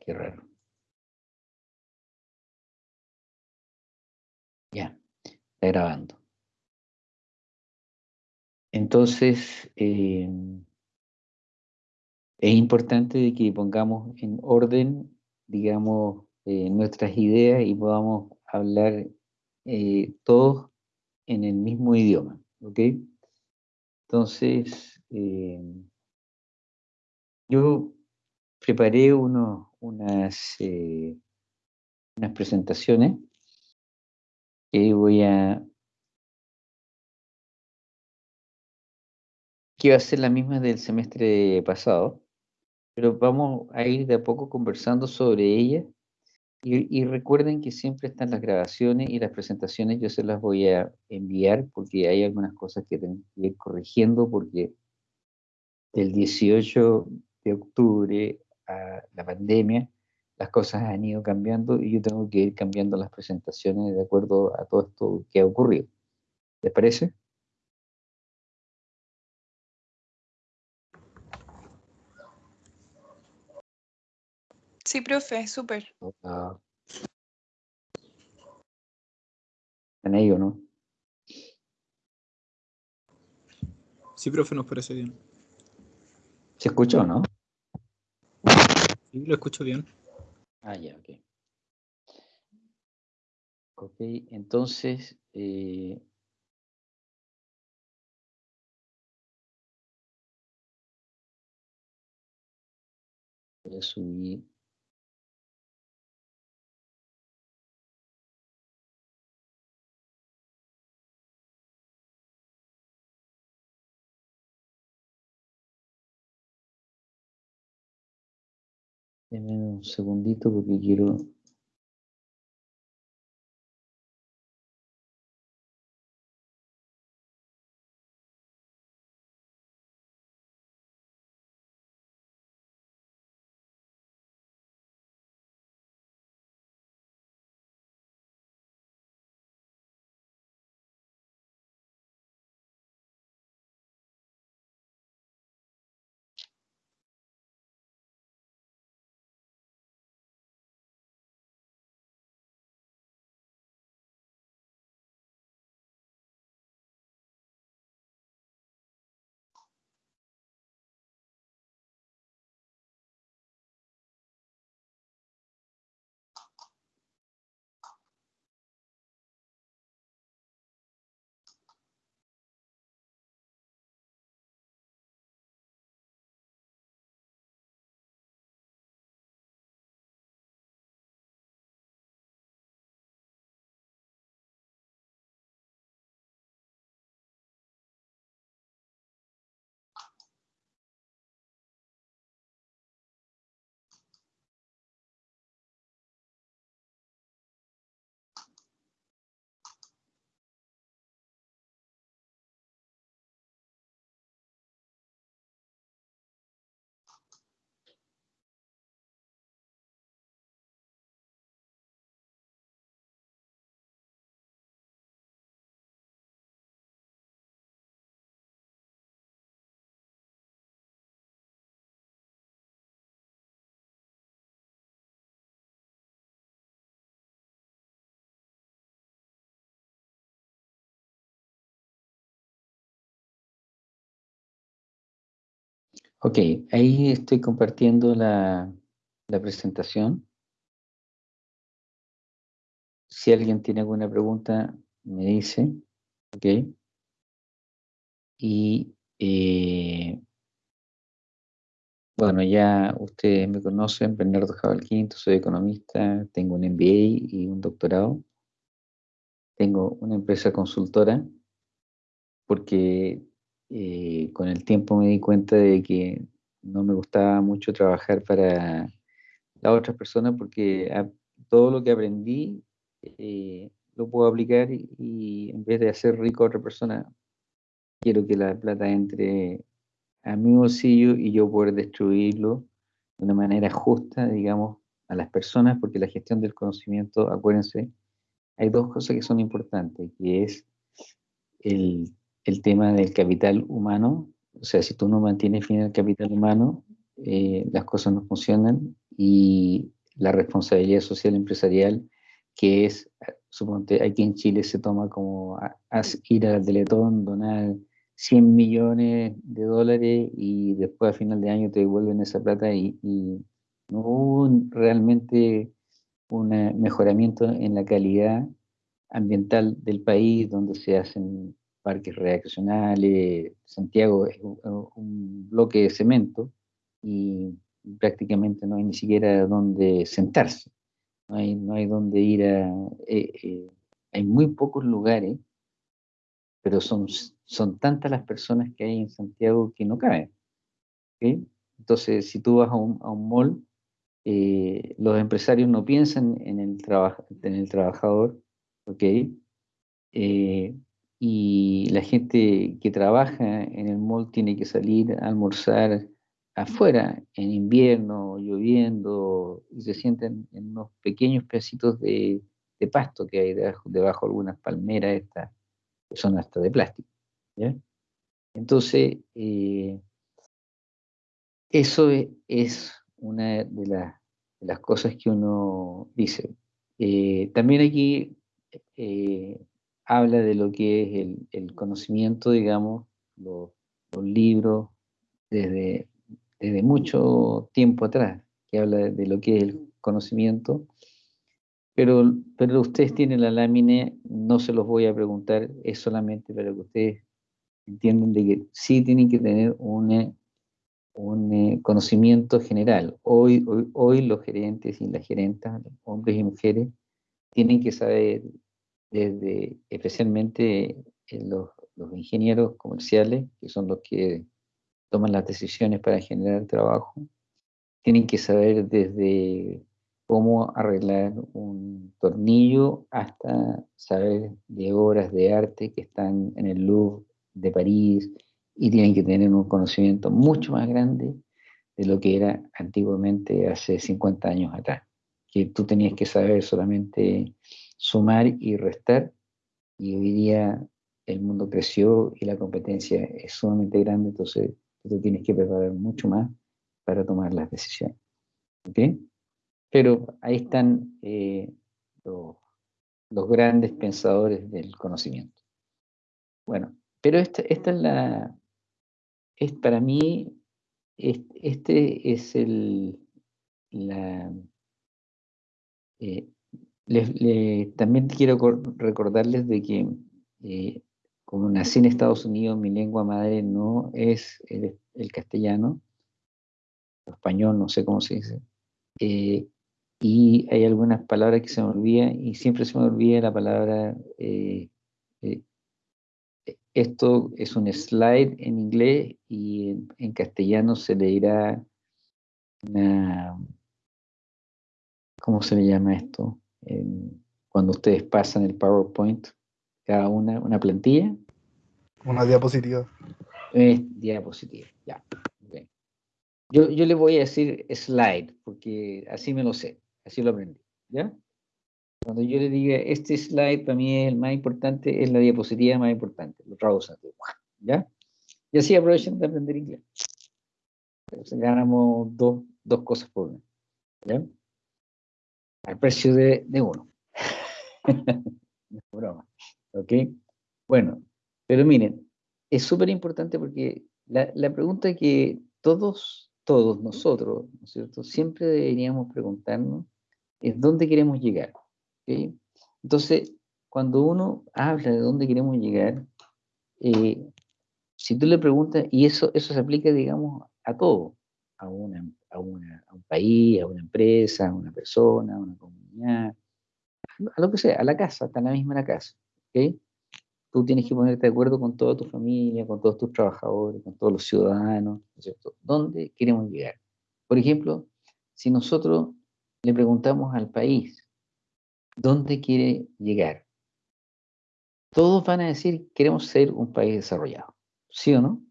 Qué raro. Ya, está grabando. Entonces, eh, es importante que pongamos en orden, digamos, eh, nuestras ideas y podamos hablar eh, todos en el mismo idioma, ¿ok? Entonces, yo preparé unos, unas, unas presentaciones que voy a que va a ser la misma del semestre pasado, pero vamos a ir de a poco conversando sobre ella y, recuerden que siempre están las grabaciones y las presentaciones, yo se las voy a enviar porque hay algunas cosas que tengo que ir corrigiendo porque del 18 de octubre a la pandemia las cosas han ido cambiando y yo tengo que ir cambiando las presentaciones de acuerdo a todo esto que ha ocurrido. ¿Les parece? Sí, profe, súper. ¿En ello, no? Sí, profe, nos parece bien. ¿Se escuchó, no? Sí, lo escucho bien. Ah, ya, ok. Ok, entonces, eh, voy a subir. Deme un segundito porque quiero Ok, ahí estoy compartiendo la, presentación. Si alguien tiene alguna pregunta, me dice. Ok. Y eh, bueno, ya ustedes me conocen, Bernardo Jabal Quinto, soy economista, tengo un MBA y un doctorado. Tengo una empresa consultora porque eh, con el tiempo me di cuenta de que no me gustaba mucho trabajar para las otras personas porque todo lo que aprendí eh, lo puedo aplicar y, en vez de hacer rico a otra persona, quiero que la plata entre a mi bolsillo y yo poder destruirlo de una manera justa, digamos, a las personas, porque la gestión del conocimiento, acuérdense, hay dos cosas que son importantes, que es el el tema del capital humano, o sea, si tú no mantienes fin el capital humano, eh, las cosas no funcionan y la responsabilidad social empresarial, que es, suponte, aquí en Chile se toma como ir al Teletón, donar 100 millones de dólares y después a final de año te devuelven esa plata y, no hubo realmente un mejoramiento en la calidad ambiental del país, donde se hacen parques recreacionales, Santiago es un, bloque de cemento y prácticamente no hay ni siquiera donde sentarse, no hay, no hay donde ir a... Eh, eh, hay muy pocos lugares, pero son, son tantas las personas que hay en Santiago que no caben. Entonces, si tú vas a un, a un mall, eh, los empresarios no piensan en el, en el trabajador, ¿ok? Y la gente que trabaja en el mall tiene que salir a almorzar afuera, en invierno, lloviendo, y se sienten en unos pequeños pedacitos de, pasto que hay debajo, debajo, de algunas palmeras estas, que son hasta de plástico. Entonces, eh, eso es, una de, las cosas que uno dice. Eh, también aquí eh, habla de lo que es el, conocimiento, digamos, los, libros, desde, desde, mucho tiempo atrás, que habla de, lo que es el conocimiento. Pero, pero ustedes tienen la lámina, no se los voy a preguntar, es solamente para que ustedes entiendan de que sí tienen que tener un, un eh, conocimiento general. Hoy, hoy, hoy los gerentes y las gerentas, hombres y mujeres, tienen que saber desde especialmente los, ingenieros comerciales, que son los que toman las decisiones para generar trabajo, tienen que saber desde cómo arreglar un tornillo hasta saber de obras de arte que están en el Louvre de París y tienen que tener un conocimiento mucho más grande de lo que era antiguamente hace 50 años atrás, que tú tenías que saber solamente sumar y restar, y hoy día el mundo creció y la competencia es sumamente grande, entonces tú tienes que preparar mucho más para tomar las decisiones. Pero ahí están eh, los, grandes pensadores del conocimiento. Bueno, pero esta, esta es la, es para mí, este, es el, la, eh, también quiero recordarles de que eh, como nací en Estados Unidos, mi lengua madre no es el, castellano, el español, no sé cómo se dice. Eh, y hay algunas palabras que se me olvidan y siempre se me olvida la palabra, eh, esto es un slide en inglés y en, en castellano se le dirá una, ¿cómo se le llama esto? Cuando ustedes pasan el PowerPoint, cada una, una plantilla. Una diapositiva. Es diapositiva, ya. Yo, yo le voy a decir slide, porque así me lo sé, así lo aprendí, ¿ya? Cuando yo le diga, este slide para mí es el más importante, es la diapositiva más importante, lo traducen, ¿ya? Y así aprovechen de aprender inglés. Entonces ganamos dos, dos cosas por una, ¿ya? Al precio de, uno. broma. ¿Ok? Bueno, pero miren, es súper importante porque la, pregunta que todos, todos nosotros, ¿no es cierto?, siempre deberíamos preguntarnos es dónde queremos llegar. ¿ok? Entonces, cuando uno habla de dónde queremos llegar, eh, si tú le preguntas, y eso, eso se aplica, digamos, a todo, a una, a, una, a un país, a una empresa, a una persona, a una comunidad, a lo que sea, a la casa, está la misma la casa. ¿okay? Tú tienes que ponerte de acuerdo con toda tu familia, con todos tus trabajadores, con todos los ciudadanos, cierto? ¿Dónde queremos llegar? Por ejemplo, si nosotros le preguntamos al país, ¿dónde quiere llegar? Todos van a decir, queremos ser un país desarrollado. ¿Sí o no?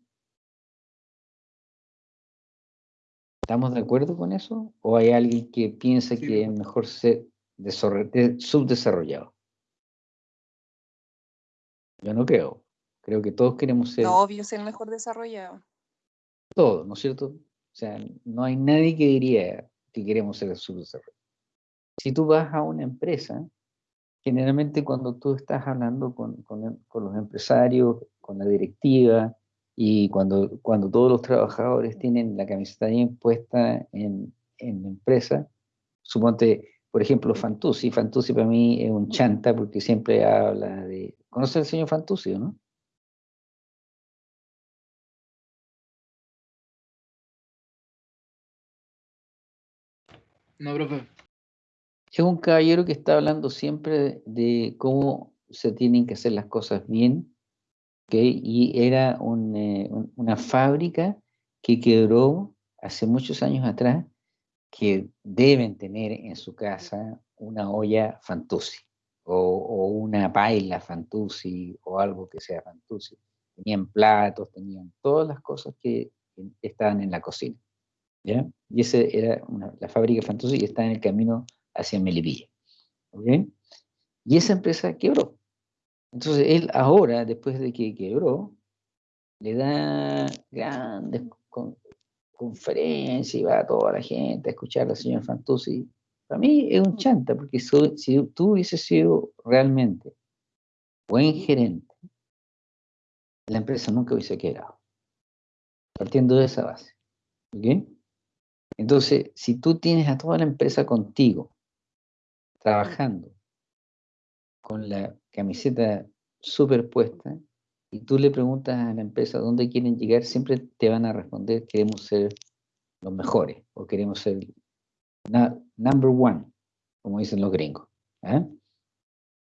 ¿Estamos de acuerdo con eso? ¿O hay alguien que piensa que es mejor ser subdesarrollado? Yo no creo. Creo que todos queremos ser. No, obvio, ser mejor desarrollado. Todos, ¿no es cierto? O sea, no hay nadie que diría, que queremos ser el subdesarrollo. Si tú vas a una empresa, generalmente cuando tú estás hablando con, los empresarios, con la directiva, y cuando, cuando todos los trabajadores tienen la camiseta bien puesta en, en la empresa, suponte, por ejemplo, Fantuzzi. Fantuzzi para mí es un chanta porque siempre habla de... ¿Conoce al señor Fantuzzi o no? No, profe. Es un caballero que está hablando siempre de cómo se tienen que hacer las cosas bien, y era eh, una fábrica que quebró hace muchos años atrás, que deben tener en su casa una olla Fantuzzi, o, una paila Fantuzzi, o algo que sea Fantuzzi. Tenían platos, tenían todas las cosas que estaban en la cocina. Y esa era la fábrica Fantuzzi y está en el camino hacia Melipilla. Y esa empresa quebró. Entonces él ahora, después de que quebró, le da grandes conferencias y va a toda la gente a escuchar al señor Fantuzzi. Para mí es un chanta, porque si tú hubieses sido realmente buen gerente, la empresa nunca hubiese quebrado. Partiendo de esa base. Entonces, si tú tienes a toda la empresa contigo, trabajando con la camiseta superpuesta, y tú le preguntas a la empresa dónde quieren llegar, siempre te van a responder queremos ser los mejores o queremos ser number one, como dicen los gringos. ¿eh?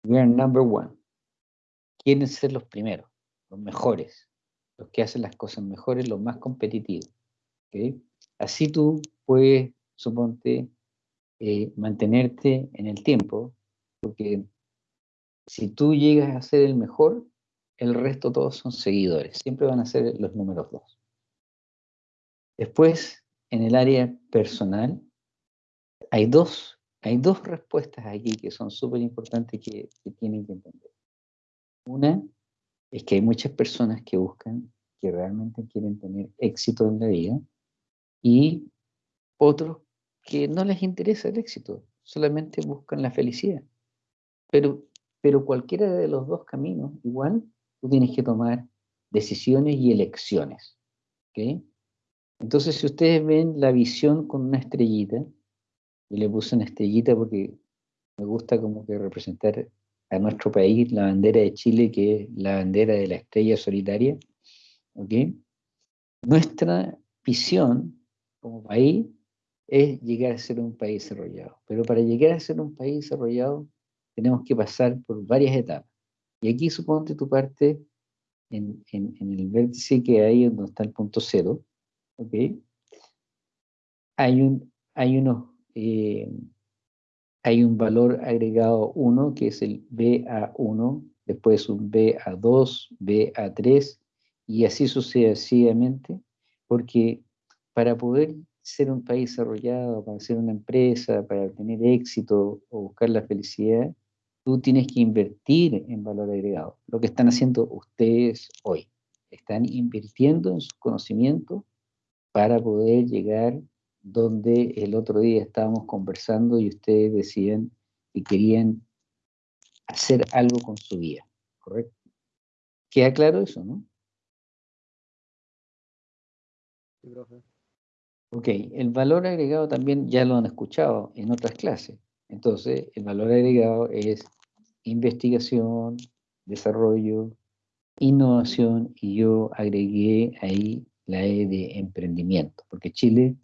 We are number one. Quieren ser los primeros, los mejores, los que hacen las cosas mejores, los más competitivos. Así tú puedes, suponte, eh, mantenerte en el tiempo, porque si tú llegas a ser el mejor, el resto todos son seguidores, siempre van a ser los números dos. Después, en el área personal, hay dos, hay dos respuestas aquí que son súper importantes que, que tienen que entender. Una es que hay muchas personas que buscan, que realmente quieren tener éxito en la vida, y otros que no les interesa el éxito, solamente buscan la felicidad. Pero, pero cualquiera de los dos caminos, igual, tú tienes que tomar decisiones y elecciones. Entonces, si ustedes ven la visión con una estrellita, y le puse una estrellita porque me gusta como que representar a nuestro país, la bandera de Chile, que es la bandera de la estrella solitaria, Nuestra visión como país es llegar a ser un país desarrollado. Pero para llegar a ser un país desarrollado, tenemos que pasar por varias etapas. Y aquí suponte tu parte en, el vértice que hay donde está el punto cero, ¿ok? Hay un, hay unos, eh, hay un valor agregado 1 que es el BA1, después un BA2, BA3 y así sucesivamente, porque para poder ser un país desarrollado, para ser una empresa, para tener éxito o buscar la felicidad, tú tienes que invertir en valor agregado. Lo que están haciendo ustedes hoy. Están invirtiendo en sus conocimientos para poder llegar donde el otro día estábamos conversando y ustedes decían que querían hacer algo con su vida, ¿correcto? ¿Queda claro eso, no? Sí, profe. Ok, el valor agregado también ya lo han escuchado en otras clases. Entonces, el valor agregado es investigación, desarrollo, innovación y yo agregué ahí la E de emprendimiento, porque Chile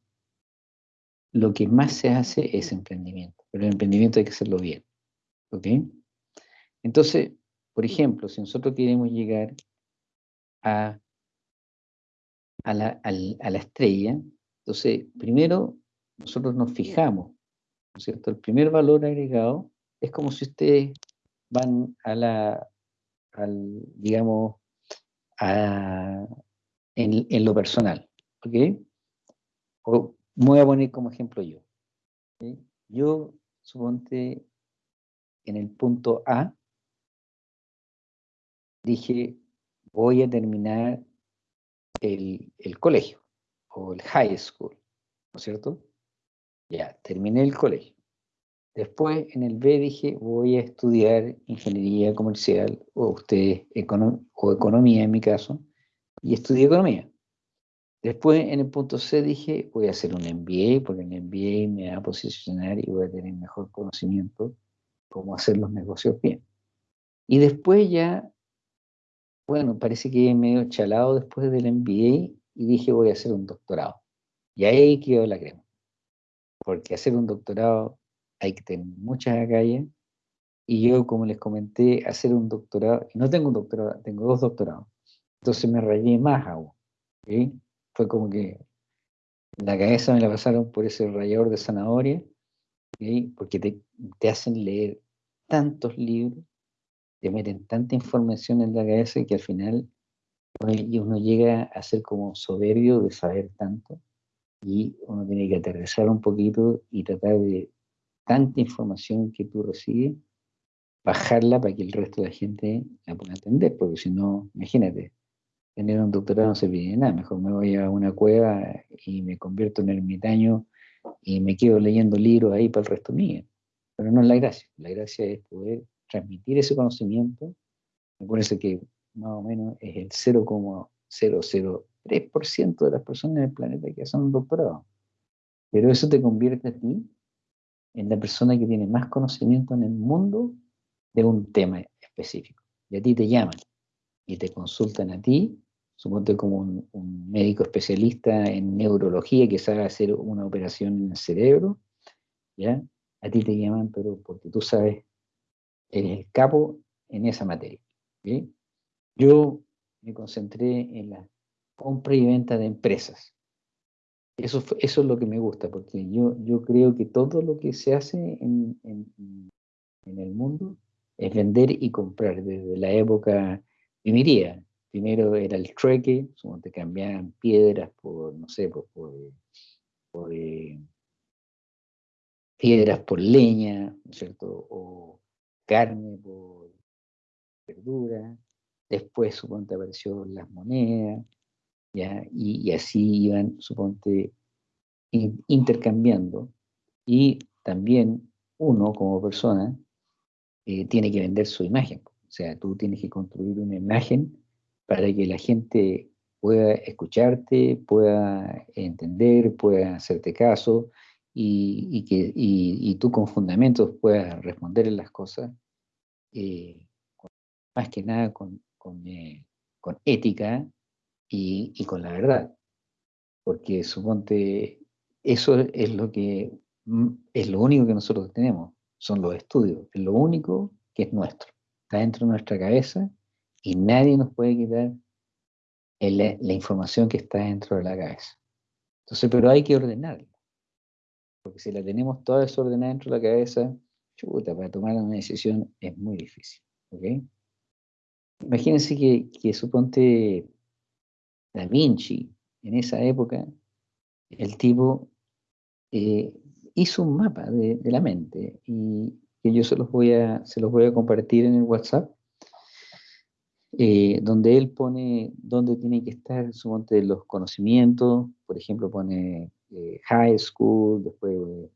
lo que más se hace es emprendimiento, pero el emprendimiento hay que hacerlo bien. ¿Ok? Entonces, por ejemplo, si nosotros queremos llegar a, a, la, a la estrella, entonces, primero, nosotros nos fijamos, ¿no es cierto? El primer valor agregado es como si ustedes van a la, al, digamos, a, en, lo personal, ¿ok? O, me voy a poner como ejemplo yo. Yo, suponte, en el punto A, dije, voy a terminar el, el colegio o el high school, ¿no es cierto? Ya, terminé el colegio. Después en el B dije, voy a estudiar ingeniería comercial o ustedes o economía en mi caso, y estudié economía. Después en el punto C dije, voy a hacer un MBA, porque el MBA me va a posicionar y voy a tener mejor conocimiento cómo hacer los negocios bien. Y después ya, bueno, parece que medio chalado después del MBA y dije, voy a hacer un doctorado. Y ahí quedó la crema. Porque hacer un doctorado hay que tener muchas agallas. Y yo, como les comenté, hacer un doctorado, no tengo un doctorado, tengo dos doctorados. Entonces me rayé más aún. Fue como que la cabeza me la pasaron por ese rayador de zanahoria, porque te, te, hacen leer tantos libros, te meten tanta información en la cabeza que al final uno llega a ser como soberbio de saber tanto y uno tiene que aterrizar un poquito y tratar de tanta información que tú recibes, bajarla para que el resto de la gente la pueda entender, porque si no, imagínate, tener un doctorado no se pide nada, mejor me voy a una cueva y me convierto en ermitaño y me quedo leyendo libros ahí para el resto mío. Pero no es la gracia, la gracia es poder transmitir ese conocimiento, me parece que más o menos es el 0,003% de las personas en el planeta que hacen un doctorado. Pero eso te convierte a ti en la persona que tiene más conocimiento en el mundo de un tema específico. Y a ti te llaman y te consultan a ti suponte como un, médico especialista en neurología que sabe hacer una operación en el cerebro, ¿ya? A ti te llaman, pero porque tú sabes, eres el capo en esa materia. Yo me concentré en la compra y venta de empresas. Eso, es lo que me gusta, porque yo, creo que todo lo que se hace en, el mundo es vender y comprar, desde la época, diría, Primero era el trueque, te cambiaban piedras por, no sé, por, por, eh, piedras por leña, ¿no es cierto? O carne por verdura. Después, suponte, apareció las monedas, ¿ya? Y, así iban, suponte, intercambiando. Y también uno, como persona, eh, tiene que vender su imagen. O sea, tú tienes que construir una imagen para que la gente pueda escucharte, pueda entender, pueda hacerte caso y, que, y, tú con fundamentos puedas responder las cosas, eh, más que nada con, eh, ética y, con la verdad. Porque suponte, eso es lo que mm, es lo único que nosotros tenemos, son los estudios, es lo único que es nuestro, está dentro de nuestra cabeza y nadie nos puede quitar la información que está dentro de la cabeza. Entonces, pero hay que ordenarla. Porque si la tenemos toda desordenada dentro de la cabeza, chuta, para tomar una decisión es muy difícil. Imagínense que, que suponte Da Vinci, en esa época, el tipo eh, hizo un mapa de, la mente y que yo se los voy a, se los voy a compartir en el WhatsApp eh, donde él pone dónde tienen que estar de los conocimientos, por ejemplo, pone eh, high school, después eh,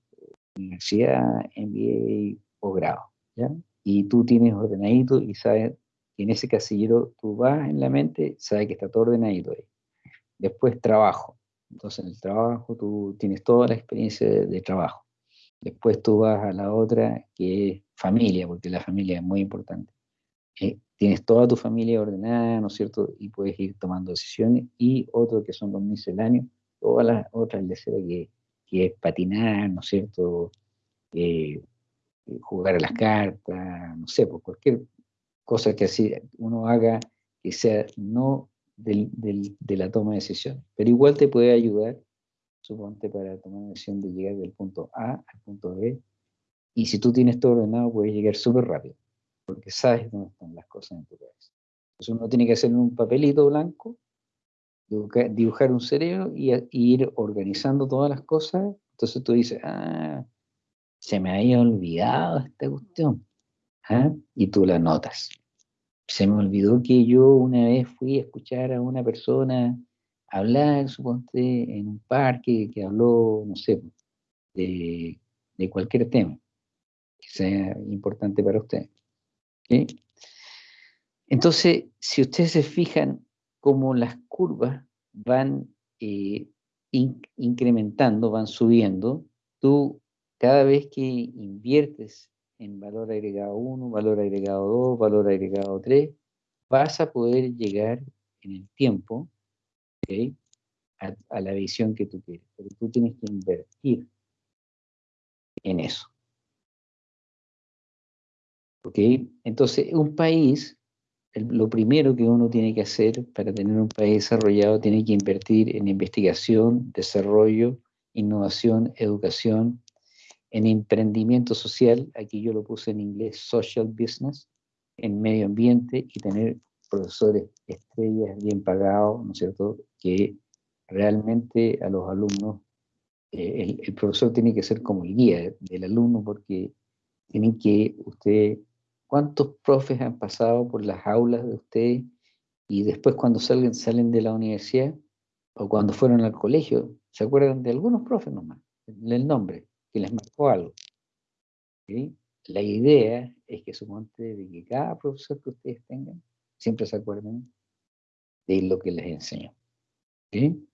universidad, MBA, posgrado, ¿ya? Y tú tienes ordenadito y sabes que en ese casillero tú vas en la mente, sabes que está todo ordenadito ahí. Después trabajo, entonces en el trabajo tú tienes toda la experiencia de trabajo. Después tú vas a la otra que es familia, porque la familia es muy importante tienes toda tu familia ordenada, ¿no es cierto? Y puedes ir tomando decisiones. Y otro que son los misceláneos, todas las otras leceras que, que es patinar, ¿no es cierto? Eh, jugar a las cartas, no sé, pues cualquier cosa que así uno haga que sea no del, del, de la toma de decisiones. Pero igual te puede ayudar, suponte, para tomar la decisión de llegar del punto A al punto B. Y si tú tienes todo ordenado, puedes llegar súper rápido porque sabes dónde están las cosas en tu cabeza. Entonces uno tiene que hacer un papelito blanco, dibujar, un cerebro y, ir organizando todas las cosas. Entonces tú dices, ah, se me había olvidado esta cuestión. ¿ah? Y tú la notas. Se me olvidó que yo una vez fui a escuchar a una persona hablar, suponte, en un parque que habló, no sé, de, de cualquier tema que sea importante para usted. Entonces, si ustedes se fijan cómo las curvas van eh, in- incrementando, van subiendo, tú cada vez que inviertes en valor agregado 1, valor agregado 2, valor agregado 3, vas a poder llegar en el tiempo a, la visión que tú quieres. Pero tú tienes que invertir en eso. ¿Ok? Entonces, un país, lo primero que uno tiene que hacer para tener un país desarrollado, tiene que invertir en investigación, desarrollo, innovación, educación, en emprendimiento social, aquí yo lo puse en inglés, social business, en medio ambiente y tener profesores estrellas bien pagados, ¿no es cierto?, que realmente a los alumnos, eh, el, el profesor tiene que ser como el guía del alumno porque tienen que usted, ¿cuántos profes han pasado por las aulas de usted y después cuando salen, salen de la universidad o cuando fueron al colegio, se acuerdan de algunos profes nomás, del nombre, que les marcó algo? ¿sí? La idea es que suponte de que cada profesor que ustedes tengan siempre se acuerden de lo que les enseñó. ¿sí?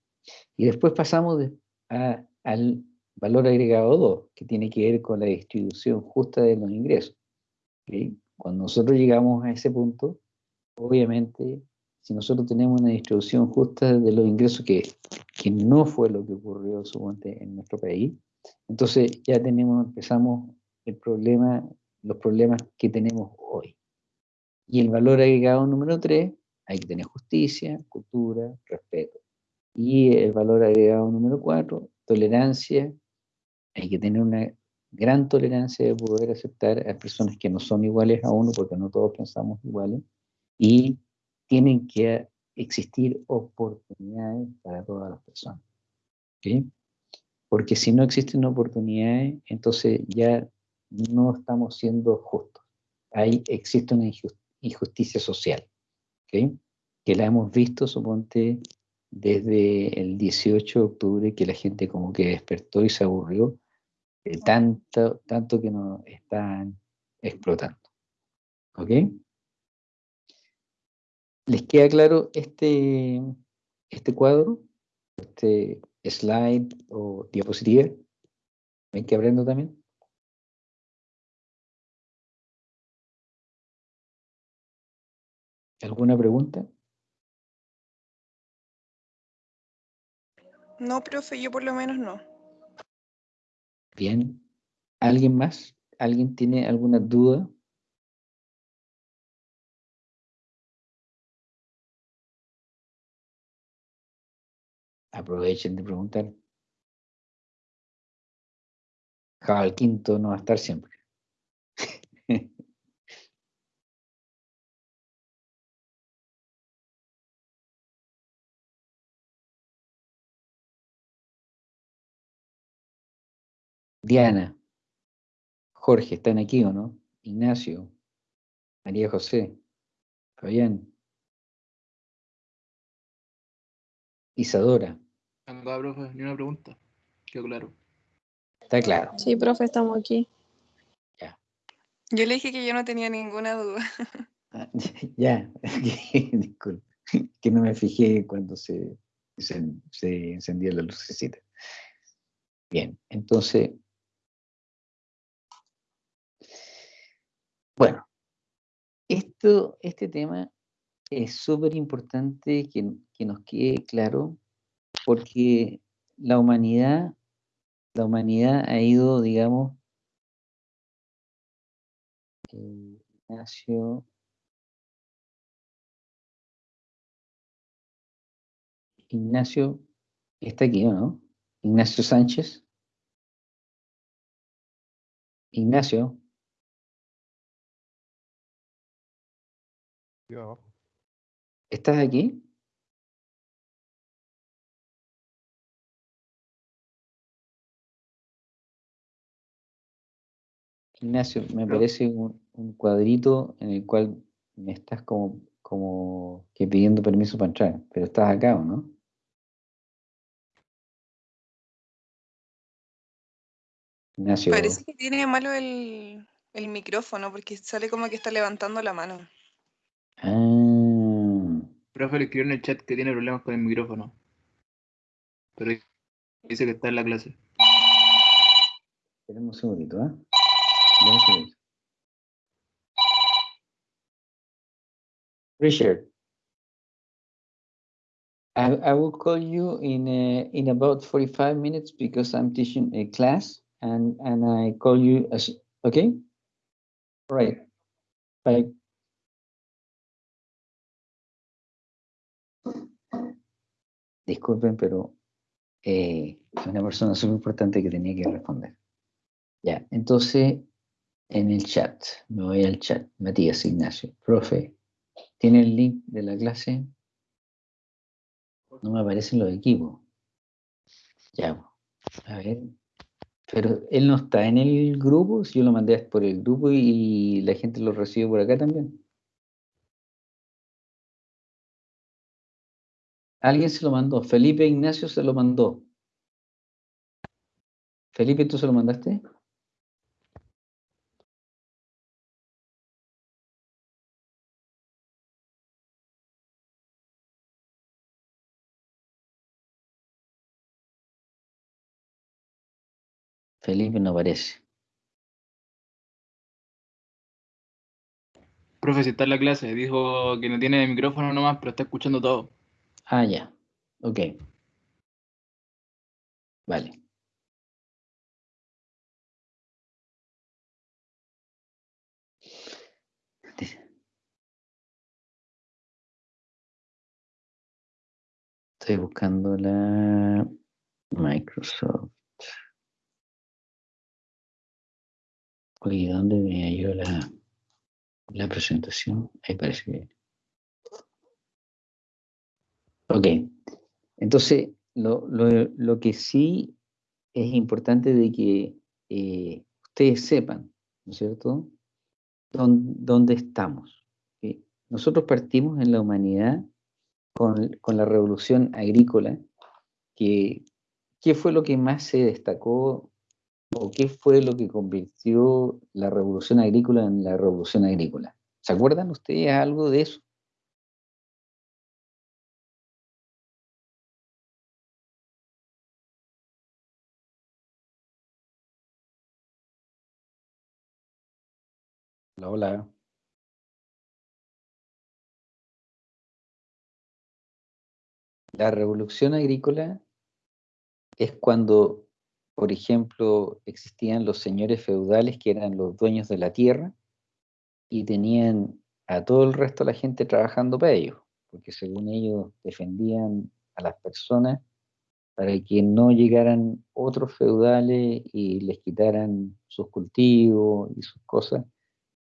Y después pasamos de- a- al valor agregado 2, que tiene que ver con la distribución justa de los ingresos. ¿sí? Cuando nosotros llegamos a ese punto, obviamente, si nosotros tenemos una distribución justa de los ingresos, que, que no fue lo que ocurrió suponte, en nuestro país, entonces ya tenemos, empezamos el problema, los problemas que tenemos hoy. Y el valor agregado número 3, hay que tener justicia, cultura, respeto. Y el valor agregado número 4, tolerancia. Hay que tener una gran tolerancia de poder aceptar a personas que no son iguales a uno, porque no todos pensamos iguales. Y tienen que existir oportunidades para todas las personas. ¿ok? Porque si no existen oportunidades, entonces ya no estamos siendo justos. Ahí existe una injus- injusticia social, ¿ok? que la hemos visto, suponte, desde el 18 de octubre, que la gente como que despertó y se aburrió de tanto, tanto que nos están explotando. ¿Ok? ¿Les queda claro este, este cuadro? Este slide o diapositiva. ¿Ven que aprendo también? ¿Alguna pregunta? No, profe, yo por lo menos no. Bien. ¿Alguien más? ¿Alguien tiene alguna duda? Aprovechen de preguntar. Cabal Quinto no va a estar siempre. Diana, Jorge, ¿están aquí o no? Ignacio, María José, Fabián, Isadora, Acá, profe, ni una pregunta. Quedó claro. está claro. Sí, profe, estamos aquí. Yo le dije que yo no tenía ninguna duda. Ah, ya, disculpe, que no me fijé cuando se, se, se encendió la lucecita. Bien, entonces, bueno, esto, este tema es súper importante que, que nos quede claro porque la humanidad, la humanidad ha ido, digamos, eh, Ignacio, Ignacio está aquí, ¿o no? Ignacio Sánchez. Ignacio, Yo. ¿estás aquí? Ignacio, me No. parece un, un cuadrito en el cual me estás como, como que pidiendo permiso para entrar, pero estás acá, ¿o no? Ignacio. Parece que tiene malo el, el micrófono porque sale como que está levantando la mano. Ah, Profe le escribió en el chat que tiene problemas con el micrófono. Pero dice que está en la clase. esperemos un segundito, ¿eh? Dame un. Richard, I, I will call you in uh, in about 45 minutes because I'm teaching a class and and I call you as okay? All right. Bye. Disculpen, pero eh, es una persona súper importante que tenía que responder. Ya, entonces en el chat, me voy al chat, Matías Ignacio, profe, ¿tiene el link de la clase? No me aparecen los equipos. Ya, a ver. Pero él no está en el grupo, si yo lo mandé por el grupo y la gente lo recibe por acá también. Alguien se lo mandó, Felipe Ignacio se lo mandó. Felipe, ¿tú se lo mandaste? Felipe no aparece. Profe, si está en la clase, dijo que no tiene micrófono nomás, pero está escuchando todo. Ah, ya. Ok. Vale. Estoy buscando la Microsoft. Oye, ¿dónde me halló la, la presentación? Ahí parece que. Ok. Entonces, lo, lo- lo que sí es importante de que eh, ustedes sepan, ¿no es cierto?, dón- dónde estamos. Nosotros partimos en la humanidad con, con la revolución agrícola, que ¿qué fue lo que más se destacó o qué fue lo que convirtió la revolución agrícola en la revolución agrícola? ¿Se acuerdan ustedes algo de eso? Hola, hola. La revolución agrícola es cuando, por ejemplo, existían los señores feudales que eran los dueños de la tierra y tenían a todo el resto de la gente trabajando para ellos, porque según ellos defendían a las personas para que no llegaran otros feudales y les quitaran sus cultivos y sus cosas,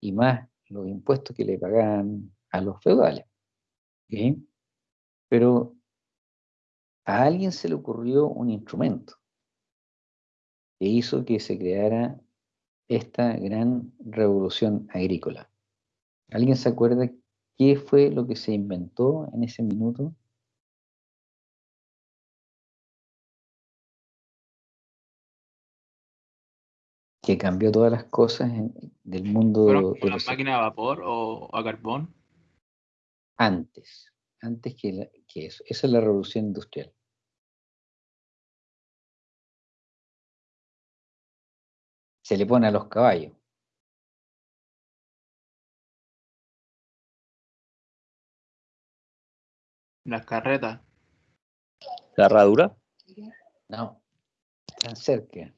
y más los impuestos que le pagaban a los feudales. Pero a alguien se le ocurrió un instrumento que hizo que se creara esta gran revolución agrícola. ¿Alguien se acuerda qué fue lo que se inventó en ese minuto? Que cambió todas las cosas en- del mundo ¿Fueron de con las máquinas a vapor o a carbón? antes, antes que, la- que eso. Esa es la revolución industrial. Se le pone a los caballos. Las carretas. ¿La herradura? No, tan cerca.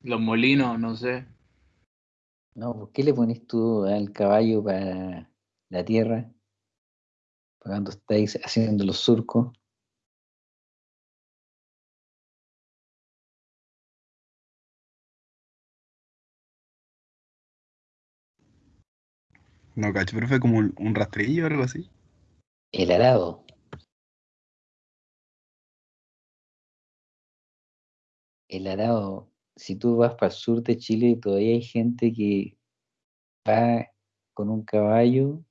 Los molinos, no sé. No, ¿por qué le pones tú al caballo para la tierra? Para cuando estáis haciendo los surcos. No, cacho, pero fue como un, un rastrillo o algo así. El arado. El arado, si tú vas para el sur de Chile, todavía hay gente que va con un caballo.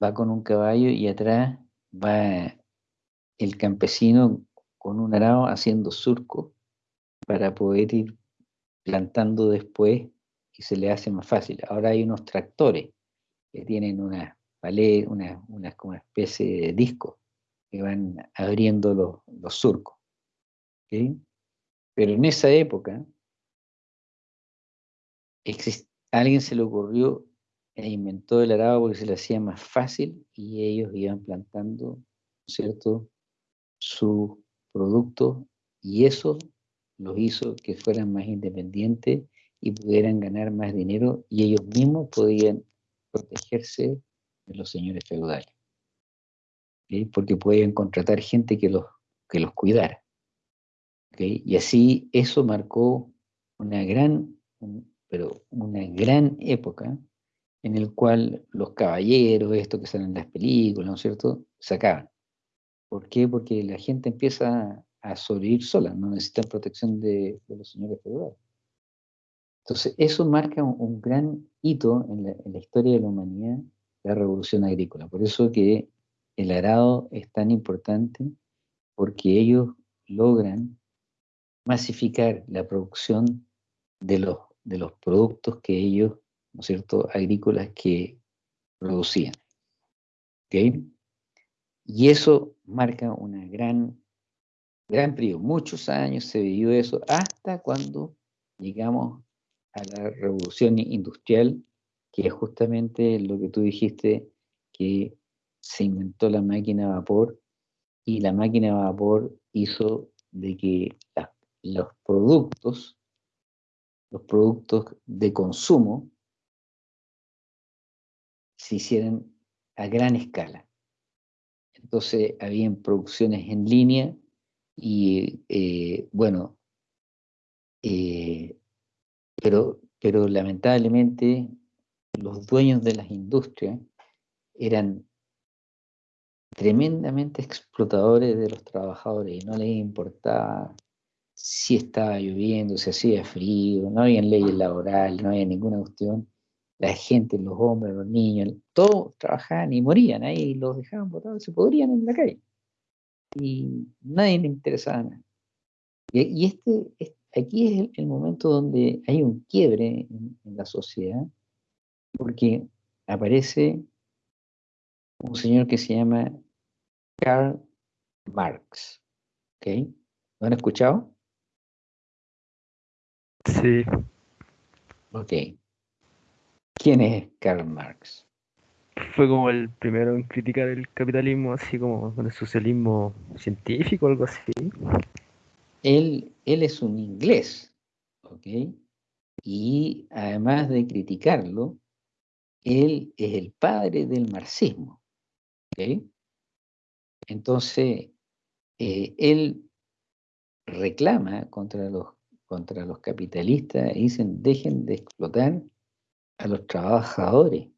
Va con un caballo y atrás va el campesino con un arado haciendo surco para poder ir plantando después y se le hace más fácil. Ahora hay unos tractores que tienen una palet, una, especie de disco que van abriendo los, surcos. ¿ok? Pero en esa época, alguien se le ocurrió e inventó el arado porque se le hacía más fácil y ellos iban plantando, ¿cierto?, sus productos y eso los hizo que fueran más independientes y pudieran ganar más dinero y ellos mismos podían protegerse de los señores feudales. Porque podían contratar gente que los, que los cuidara. Y así eso marcó una gran, pero una gran época en el cual los caballeros, esto que salen en las películas, ¿no es cierto?, sacaban. ¿Por qué? Porque la gente empieza a sobrevivir sola, no necesitan protección de, los señores feudales. Entonces, eso marca un, gran hito en la, historia de la humanidad, la revolución agrícola. Por eso que el arado es tan importante, porque ellos logran masificar la producción de los, de los productos que ellos, ¿no es cierto?, agrícolas que producían. ¿Ok? Y eso marca una gran, gran periodo. Muchos años se vivió eso hasta cuando llegamos a la revolución industrial, que es justamente lo que tú dijiste, que se inventó la máquina a vapor y la máquina a vapor hizo de que los productos, los productos de consumo, se hicieran a gran escala. Entonces, habían producciones en línea y, eh, bueno, eh, pero, pero lamentablemente los dueños de las industrias eran tremendamente explotadores de los trabajadores y no les importaba si estaba lloviendo, si hacía frío, no había leyes laborales, no había ninguna cuestión. La gente, los hombres, los niños, todos trabajaban y morían ahí, y los dejaban botados, se podrían en la calle. Y nadie le interesaba nada. Y, y este, es- aquí es el, el momento donde hay un quiebre en, en la sociedad, porque aparece un señor que se llama Karl Marx. ¿ok? ¿Lo han escuchado? Sí, Ok. ¿Quién es Karl Marx? Fue como el primero en criticar el capitalismo, así como con el socialismo científico algo así. Él, él es un inglés, ¿ok? Y además de criticarlo, él es el padre del marxismo, ¿ok? Entonces, eh, él reclama contra los, contra los capitalistas y dicen, dejen de explotar a los trabajadores.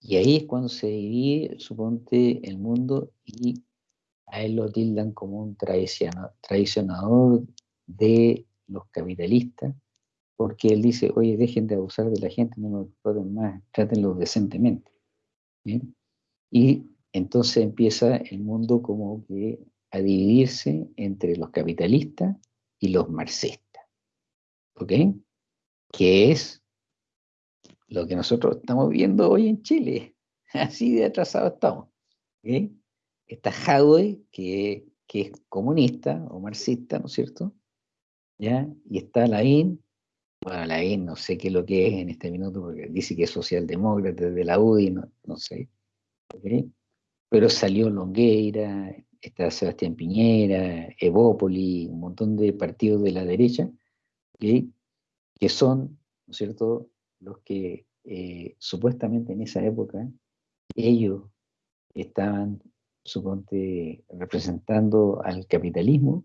Y ahí es cuando se divide, suponte, el mundo y a él lo tildan como un traiciona- traicionador de los capitalistas, porque él dice, oye, dejen de abusar de la gente, no nos exploten más, trátenlos decentemente. ¿bien? Y entonces empieza el mundo como que a dividirse entre los capitalistas y los marxistas. ¿Ok? Que es lo que nosotros estamos viendo hoy en Chile. Así de atrasado estamos. Está Hadwe, que, que es comunista o marxista, ¿no es cierto? ¿Ya? Y está Lavín. Bueno, Lavín no sé qué es lo que es en este minuto, porque dice que es socialdemócrata de la UDI, no, no sé. Pero salió Longueira, está Sebastián Piñera, Evópoli, un montón de partidos de la derecha, ¿ok? que son, ¿no es cierto?, los que eh, supuestamente en esa época ellos estaban, suponte, representando al capitalismo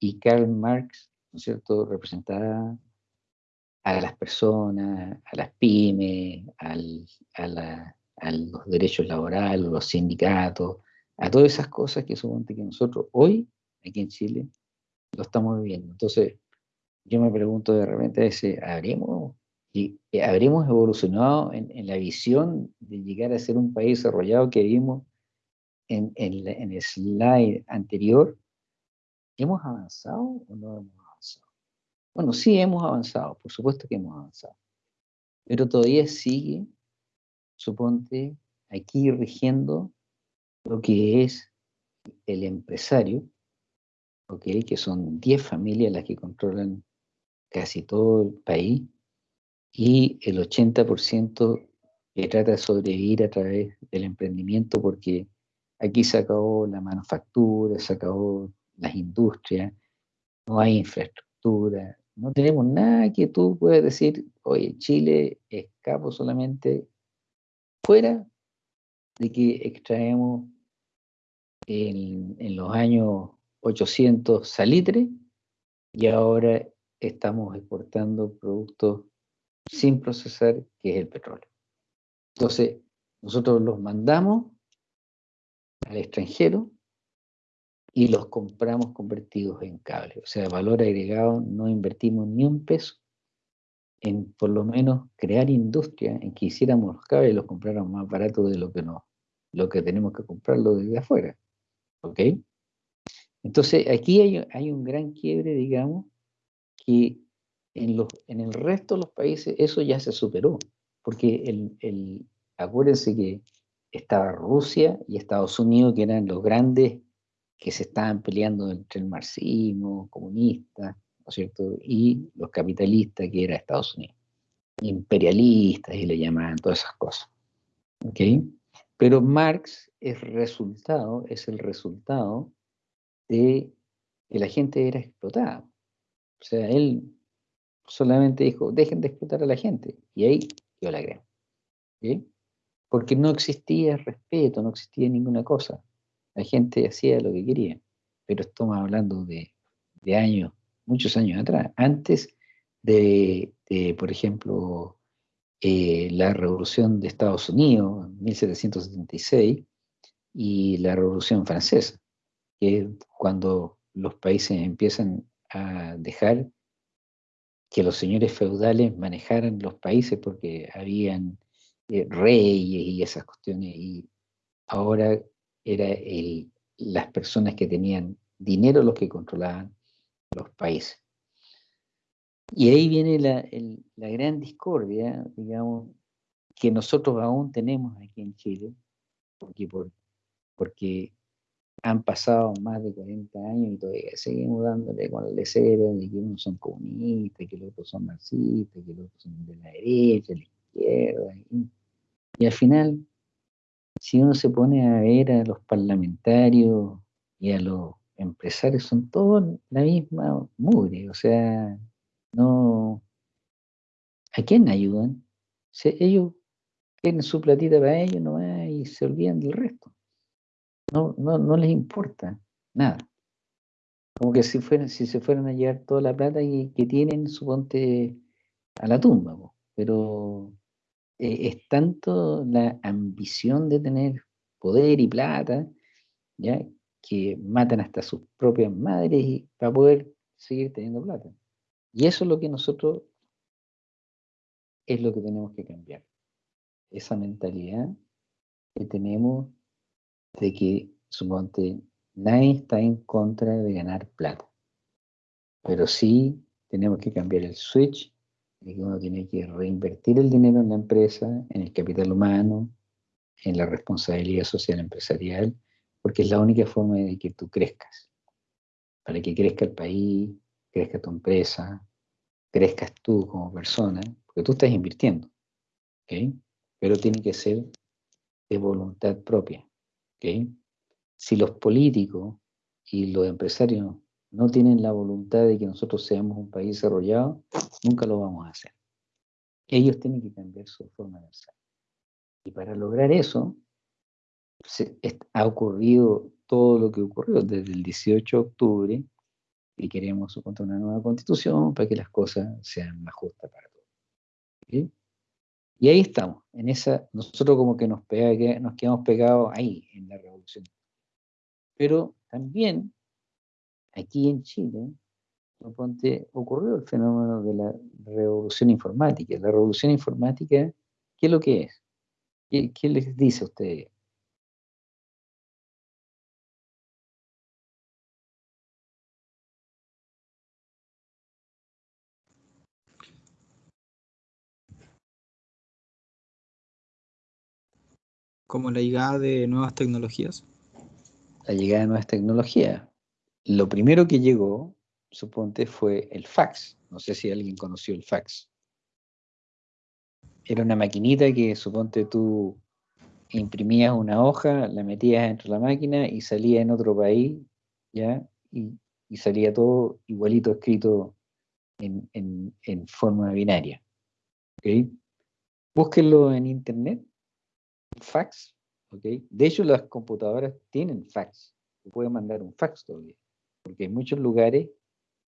y Karl Marx, ¿no es cierto?, representaba a las personas, a las pymes, al- a los derechos laborales, los sindicatos, a todas esas cosas que suponte que nosotros hoy, aquí en Chile, lo estamos viviendo. Entonces, yo me pregunto de repente a veces, ¿habremos, ¿habremos evolucionado en, en la visión de llegar a ser un país desarrollado que vimos en, en la- en el slide anterior, ¿hemos avanzado o no hemos avanzado? Bueno, sí hemos avanzado, por supuesto que hemos avanzado, pero todavía sigue, suponte, aquí rigiendo lo que es el empresario, ¿ok? que son 10 familias las que controlan casi todo el país, y el 80% que trata de sobrevivir a través del emprendimiento, porque aquí se acabó la manufactura, se acabó las industrias, no hay infraestructura, no tenemos nada que tú puedas decir, oye, Chile escapo solamente fuera de que extraemos en, en los años 800 salitre y ahora estamos exportando productos sin procesar, que es el petróleo. Entonces, nosotros los mandamos al extranjero y los compramos convertidos en cable. O sea, valor agregado, no invertimos ni un peso en por lo menos crear industria en que hiciéramos los cables y los compráramos más baratos de lo que no, lo que tenemos que comprarlo desde afuera. ¿Ok? Entonces, aquí hay un gran quiebre, digamos, que en, los, en el resto de los países eso ya se superó, porque el, el, acuérdense que estaba Rusia y Estados Unidos, que eran los grandes que se estaban peleando entre el marxismo, comunista, ¿no es cierto? Y los capitalistas, que era Estados Unidos. Imperialistas, y le llamaban todas esas cosas. ¿Ok? Pero Marx es resultado, es el resultado de que la gente era explotada. O sea, él solamente dijo, dejen de explotar a la gente. Y ahí yo la creo. Porque no existía respeto, no existía ninguna cosa. La gente hacía lo que quería. Pero estamos hablando de, de años, muchos años atrás. Antes de, de por ejemplo, eh, la revolución de Estados Unidos, en 1776, y la revolución francesa, que es cuando los países empiezan a dejar que los señores feudales manejaran los países porque habían eh, reyes y esas cuestiones, y ahora era el, las personas que tenían dinero los que controlaban los países. Y ahí viene la, la gran discordia, digamos, que nosotros aún tenemos aquí en Chile, porque, por, porque han pasado más de 40 años y todavía seguimos dándole con el lecero de que unos son comunistas, que los otros son marxistas, que los otros son de la derecha, de la izquierda. Y, al final, si uno se pone a ver a los parlamentarios y a los empresarios, son todos la misma mugre, o sea, no... ¿A quién ayudan? Ellos tienen su platita para ellos nomás y se olvidan del resto. No, no, no les importa nada. Como que si, fueran, si se fueran a llevar toda la plata que, que tienen, suponte, a la tumba. Pero eh, es tanto la ambición de tener poder y plata, ¿ya? que matan hasta sus propias madres y- para poder seguir teniendo plata. Y eso es lo que nosotros es lo que tenemos que cambiar. Esa mentalidad que tenemos de que, suponte, nadie está en contra de ganar plata. Pero sí tenemos que cambiar el switch de que uno tiene que reinvertir el dinero en la empresa, en el capital humano, en la responsabilidad social empresarial, porque es la única forma de que tú crezcas. Para que crezca el país, crezca tu empresa, crezcas tú como persona, porque tú estás invirtiendo, ¿ok? Pero tiene que ser de voluntad propia, ¿ok? Si los políticos y los empresarios no tienen la voluntad de que nosotros seamos un país desarrollado, nunca lo vamos a hacer. Ellos tienen que cambiar su forma de pensar. Y para lograr eso, se- ha ocurrido todo lo que ocurrió desde el 18 de octubre y queremos suponte, una nueva constitución para que las cosas sean más justas para todos. ¿ok? Y ahí estamos, en esa, nosotros como que nos, pega, nos quedamos pegados ahí, en la revolución. Pero también aquí en Chile, ocurrió el fenómeno de la revolución informática. La revolución informática, ¿qué es lo que es? ¿Qué, qué les dice a ustedes? Como la llegada de nuevas tecnologías. La llegada de nuevas tecnologías. Lo primero que llegó, suponte, fue el fax. No sé si alguien conoció el fax. Era una maquinita que, suponte, tú imprimías una hoja, la metías dentro de la máquina y salía en otro país, ¿ya? Y, salía todo igualito escrito en forma binaria. ¿ok? Búsquenlo en internet, fax, ¿ok? De hecho, las computadoras tienen fax. Te pueden mandar un fax todavía. Porque hay muchos lugares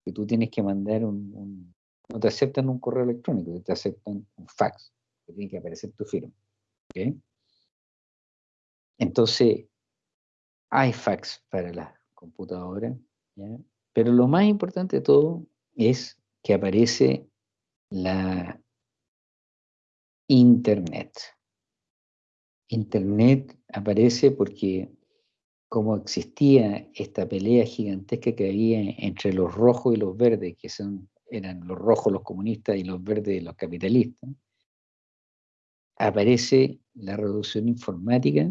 que tú tienes que mandar un, no te aceptan un correo electrónico, te aceptan un fax, tiene que aparecer tu firma. ¿ok? Entonces, hay fax para las computadoras, pero lo más importante de todo es que aparece la Internet. Internet aparece porque como existía esta pelea gigantesca que había entre los rojos y los verdes, que son, eran los rojos los comunistas y los verdes los capitalistas, aparece la revolución informática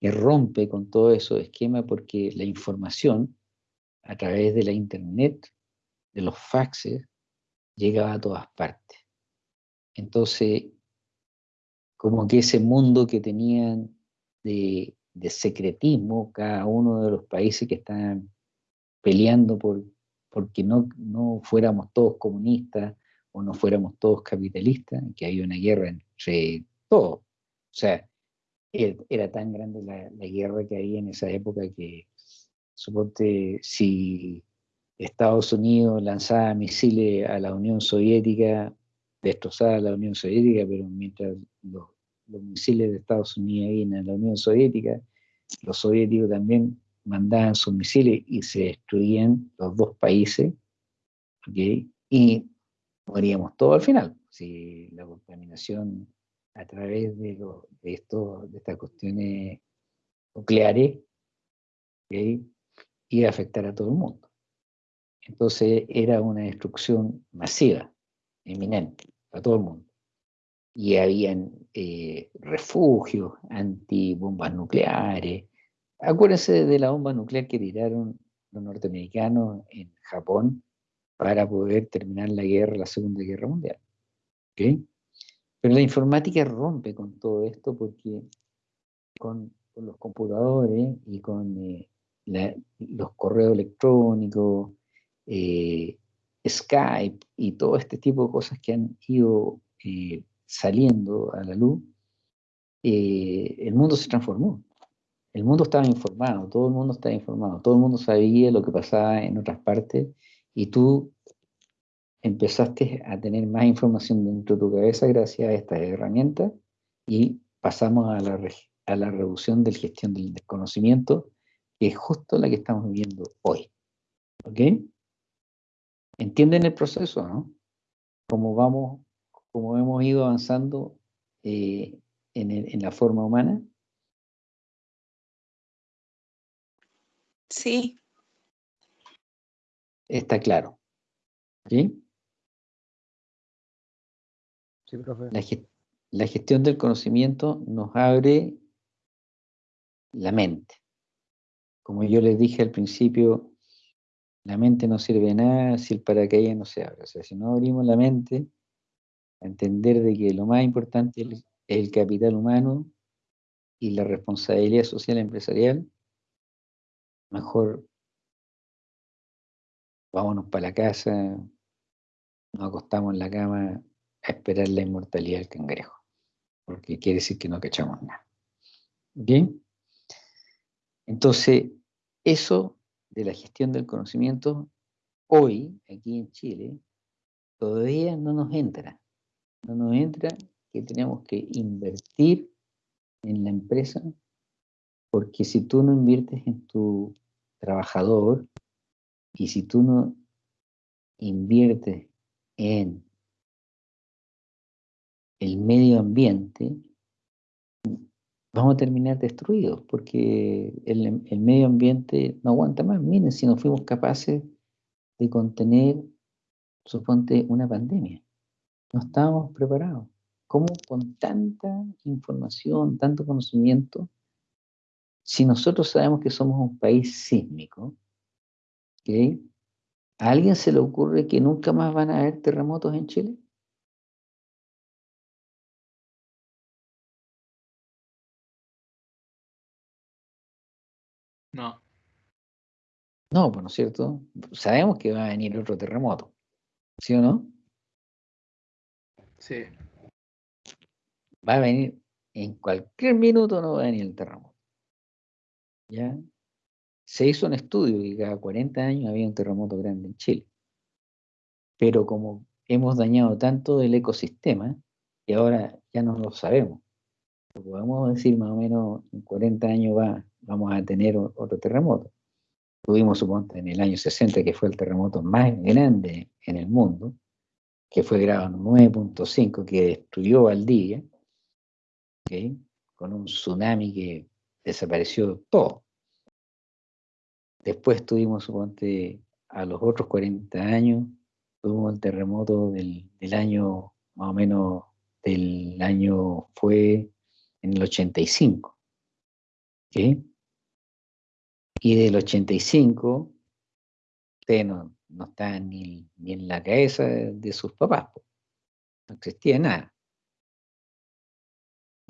que rompe con todo esos esquemas porque la información a través de la internet, de los faxes, llegaba a todas partes. Entonces, como que ese mundo que tenían de, secretismo cada uno de los países que estaban peleando por porque no, no fuéramos todos comunistas o no fuéramos todos capitalistas, que había una guerra entre todos. O sea, era, era tan grande la, guerra que había en esa época que, suponte, si Estados Unidos lanzaba misiles a la Unión Soviética, destrozaba la Unión Soviética, pero mientras los, los misiles de Estados Unidos iban a la Unión Soviética, los soviéticos también mandaban sus misiles y se destruían los dos países, ¿ok? Y moríamos todos al final. Si la contaminación a través de, lo- de, esto, de estas cuestiones nucleares ¿ok? iba a afectar a todo el mundo. Entonces era una destrucción masiva, eminente, a todo el mundo. Y habían eh, refugios antibombas nucleares. Acuérdense de la bomba nuclear que tiraron los norteamericanos en Japón para poder terminar la guerra, la Segunda Guerra Mundial. ¿ok? Pero la informática rompe con todo esto porque con, los computadores y con eh, los correos electrónicos, eh, Skype y todo este tipo de cosas que han ido eh, saliendo a la luz, eh, el mundo se transformó. El mundo estaba informado, todo el mundo estaba informado, todo el mundo sabía lo que pasaba en otras partes y tú empezaste a tener más información dentro de tu cabeza gracias a estas herramientas y pasamos a la, a la revolución de la gestión del desconocimiento, que es justo la que estamos viviendo hoy. ¿Ok? ¿Entienden el proceso, no? Como vamos, como hemos ido avanzando eh, en, el- en la forma humana. Sí, Está claro. ¿Sí? Sí, profe. La, ge- la gestión del conocimiento nos abre la mente. Como yo les dije al principio, la mente no sirve de nada si el paracaídas no se abre. O sea, si no abrimos la mente, entender de que lo más importante es el, capital humano y la responsabilidad social empresarial, mejor vámonos para la casa, nos acostamos en la cama a esperar la inmortalidad del cangrejo, porque quiere decir que no cachamos nada. ¿Bien? Entonces, eso de la gestión del conocimiento, hoy, aquí en Chile, todavía no nos entra. No nos entra que tenemos que invertir en la empresa, porque si tú no inviertes en tu trabajador y si tú no inviertes en el medio ambiente, vamos a terminar destruidos, porque el, el medio ambiente no aguanta más. Miren, si no fuimos capaces de contener, suponte, una pandemia, no estábamos preparados. cómo con tanta información, tanto conocimiento, si nosotros sabemos que somos un país sísmico. ¿a alguien se le ocurre que nunca más van a haber terremotos en Chile? No. No, pues no es cierto. Sabemos que va a venir otro terremoto, ¿sí o no? Sí. Va a venir en cualquier minuto, no va a venir el terremoto. ¿Ya? Se hizo un estudio y cada 40 años había un terremoto grande en Chile. Pero como hemos dañado tanto el ecosistema, y ahora ya no lo sabemos. Podemos decir más o menos en 40 años va, vamos a tener otro terremoto. Tuvimos, suponte, en el año 60, que fue el terremoto más grande en el mundo, que fue grado 9.5, que destruyó Valdivia, ¿ok? con un tsunami que desapareció todo. Después tuvimos, suponte, a los otros 40 años, tuvimos el terremoto del, del año, más o menos, del año, fue en el 85. ¿ok? Y del 85, ustedes no, no estaban ni, ni en la cabeza de, sus papás, po. no existía nada.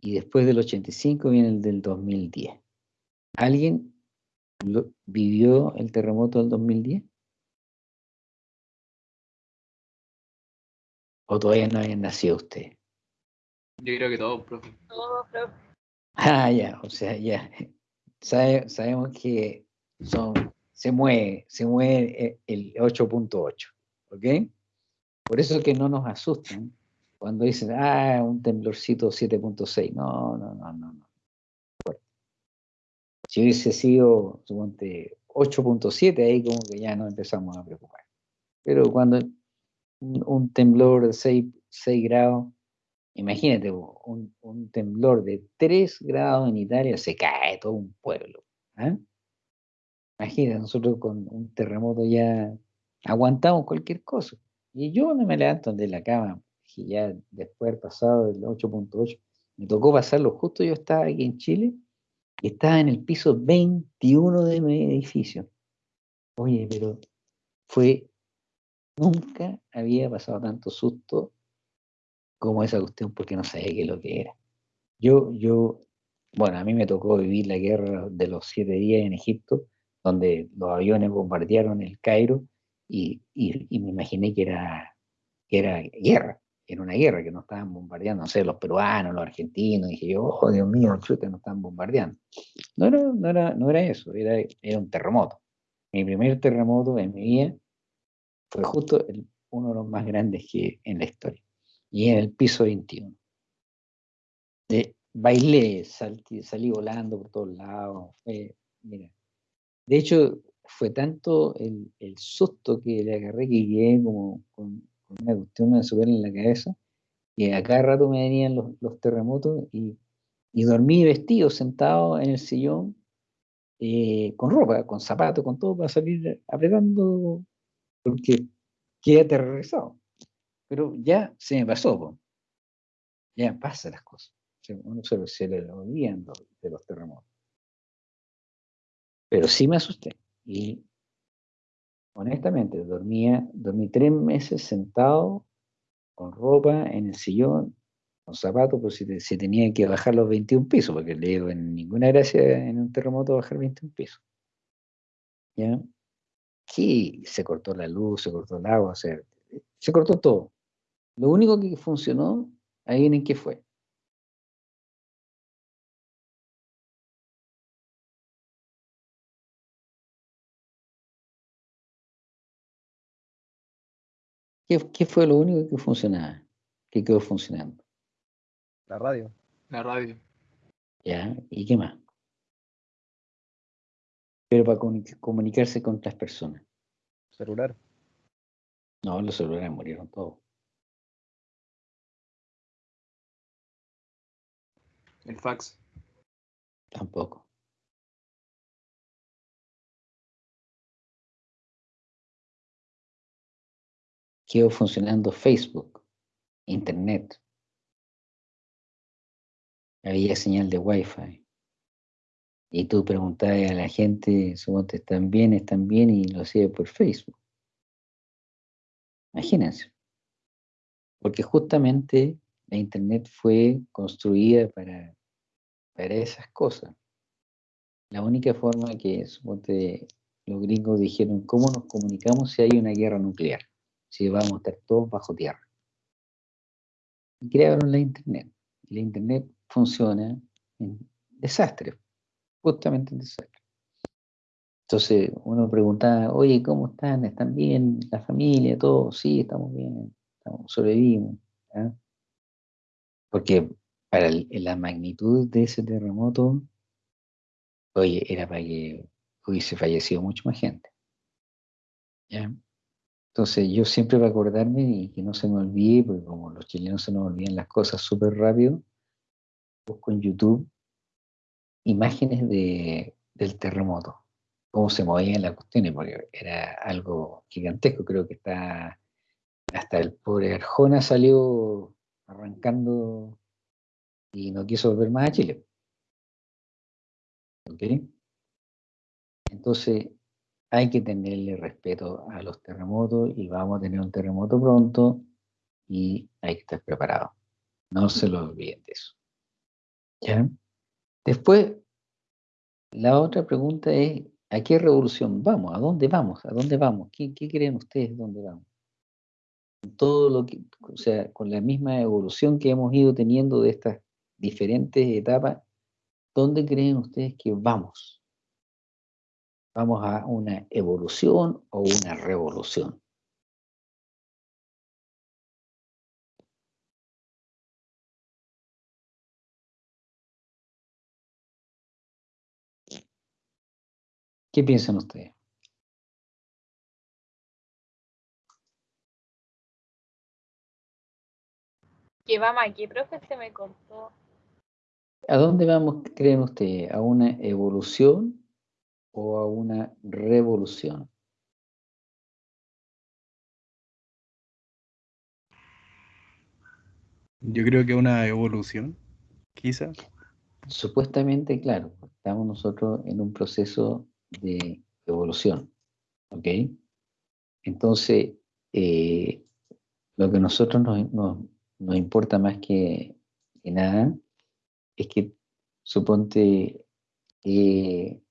Y después del 85 viene el del 2010. ¿Alguien lo- vivió el terremoto del 2010? ¿O todavía no habían nacido ustedes? Yo creo que todo, profe. Ah, ya, o sea, ya. Sabe- sabemos que son, se mueve, se mueve el 8.8, ¿ok? Por eso es que no nos asustan cuando dicen, ah, un temblorcito 7.6. No, no, no, no, no. Si hubiese sido, suponte, 8.7, ahí como que ya nos empezamos a preocupar. Pero cuando un, un temblor de 6, 6 grados, imagínate, un, un temblor de 3 grados en Italia, se cae todo un pueblo. ¿ah? Imagínate, nosotros con un terremoto ya aguantamos cualquier cosa. Y yo no me levanto de la cama, que ya después de haber pasado el 8.8, me tocó pasarlo justo, yo estaba aquí en Chile, y estaba en el piso 21 de mi edificio. Oye, pero fue, nunca había pasado tanto susto como esa cuestión porque no sabía qué es lo que era. Yo, yo, bueno, a mí me tocó vivir la guerra de los siete días en Egipto, donde los aviones bombardearon el Cairo y, me imaginé que era, que era guerra, era una guerra, que nos estaban bombardeando, no sé, los peruanos, los argentinos, dije yo, oh Dios mío, chuta, nos están bombardeando. No era, no era, no era eso, era, un terremoto. Mi primer terremoto en mi vida fue justo uno de los más grandes que en la historia. Y en el piso 21. De, bailé, salí, salí volando por todos lados. fue- mira. De hecho, fue tanto el, susto que le agarré que quedé como con, una cuestión de azúcar en la cabeza, que a cada rato me venían los, terremotos y, y dormí vestido, sentado en el sillón, eh, con ropa, con zapatos, con todo, para salir apretando, porque quedé aterrorizado. Pero ya se me pasó, ya pasan las cosas. Uno se, se le olvidan de los terremotos. Pero sí me asusté. Y honestamente, dormía, dormí tres meses sentado, con ropa, en el sillón, con zapatos, por si, te- si tenía que bajar los 21 pisos, porque le digo, en ninguna gracia en un terremoto bajar 21 pisos. ¿Ya? Que se cortó la luz, se cortó el agua, o sea, se cortó todo. Lo único que funcionó, ahí en qué fue. ¿Qué, qué fue lo único que funcionaba? Que quedó funcionando. La radio. La radio. ¿Ya? ¿Y qué más? Pero para comuni- comunicarse con otras personas. Celular. No, los celulares murieron todos. El fax. Tampoco. Quedó funcionando Facebook, Internet. había señal de Wi-Fi. Y tú preguntabas a la gente, suponte, ¿están bien? ¿Están bien? Y lo hacía por Facebook. Imagínense. Porque justamente la Internet fue construida para, para esas cosas. La única forma que, suponte, los gringos dijeron, ¿cómo nos comunicamos si hay una guerra nuclear? Si vamos a estar todos bajo tierra. Y crearon la Internet. La Internet funciona en desastre, justamente en desastre. Entonces uno preguntaba, oye, ¿cómo están? ¿Están bien? ¿La familia? ¿Todo? Sí, estamos bien, estamos, sobrevivimos. ¿ah? Porque para el- la magnitud de ese terremoto, oye, era para que hubiese fallecido mucha más gente. ¿ya? Entonces yo siempre para acordarme y que no se me olvide, porque como los chilenos se nos olvidan las cosas súper rápido, busco en YouTube imágenes de, del terremoto, cómo se movían las cuestiones, porque era algo gigantesco, creo que está, hasta el pobre Arjona salió arrancando y no quiso volver más a Chile. ¿Ok? Entonces, hay que tenerle respeto a los terremotos y vamos a tener un terremoto pronto y hay que estar preparado. No se lo olviden de eso. ¿Ya? Después, la otra pregunta es, ¿a qué revolución vamos? ¿A dónde vamos? ¿A dónde vamos? ¿Qué, qué creen ustedes dónde vamos? Todo lo que, o sea, con la misma evolución que hemos ido teniendo de estas diferentes etapas, ¿dónde creen ustedes que vamos? ¿Vamos a una evolución o una revolución? ¿Qué piensan ustedes? ¿Qué vamos aquí, profe? Se me cortó. ¿A dónde vamos, creen ustedes? ¿A una evolución o a una revolución? Yo creo que una evolución, quizá. Supuestamente, claro, estamos nosotros en un proceso de evolución, ¿ok? Entonces, eh, lo que a nosotros nos, nos- nos importa más que, que nada es que, suponte, eh,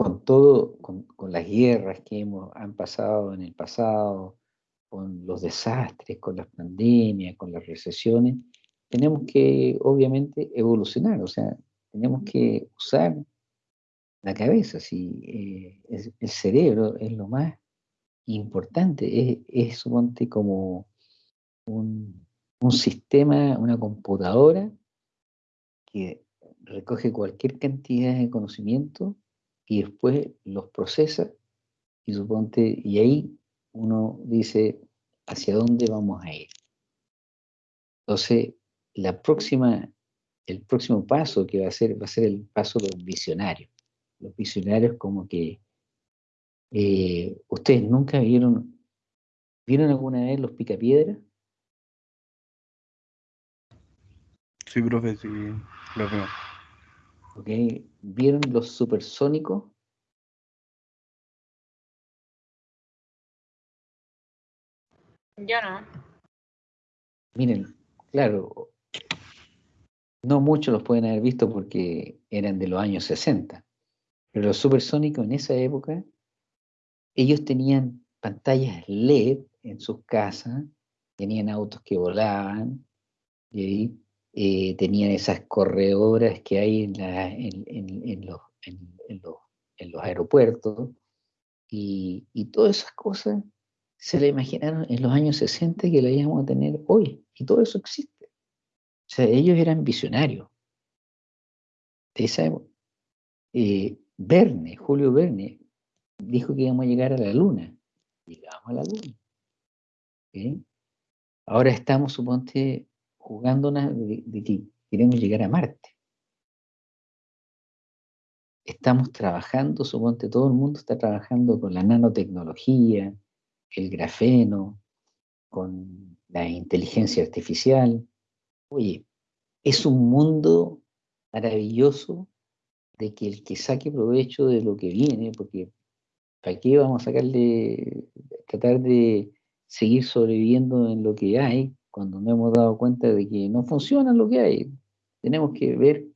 con todo, con, con las guerras que hemos, han pasado en el pasado, con los desastres, con las pandemias, con las recesiones, tenemos que obviamente evolucionar, o sea, tenemos que usar la cabeza, si eh, el cerebro es lo más importante, es, es suponte como un, un sistema, una computadora que recoge cualquier cantidad de conocimiento y después los procesa y suponte, y ahí uno dice hacia dónde vamos a ir. Entonces, la próxima, el próximo paso que va a ser, va a ser el paso de los visionarios. Los visionarios como que eh, ustedes nunca vieron, ¿vieron alguna vez los picapiedras? Sí, profe, sí, lo veo. ¿Ok? ¿Vieron los supersónicos? Yo no. Miren, claro, no muchos los pueden haber visto porque eran de los años 60, pero los supersónicos en esa época, ellos tenían pantallas LED en sus casas, tenían autos que volaban, y ahí, eh, tenían esas corredoras que hay en, los, aeropuertos, y, todas esas cosas se la imaginaron en los años 60 que la íbamos a tener hoy, y todo eso existe. O sea, ellos eran visionarios. De esa. Eh, Verne, Julio Verne, dijo que íbamos a llegar a la luna. Llegamos a la luna. Ahora estamos, suponte, jugando de, de que queremos llegar a Marte. Estamos trabajando, suponte, todo el mundo está trabajando con la nanotecnología, el grafeno, con la inteligencia artificial. Oye, es un mundo maravilloso de que el que saque provecho de lo que viene, porque ¿para qué vamos a sacarle, tratar de seguir sobreviviendo en lo que hay cuando no hemos dado cuenta de que no funciona lo que hay? Tenemos que ver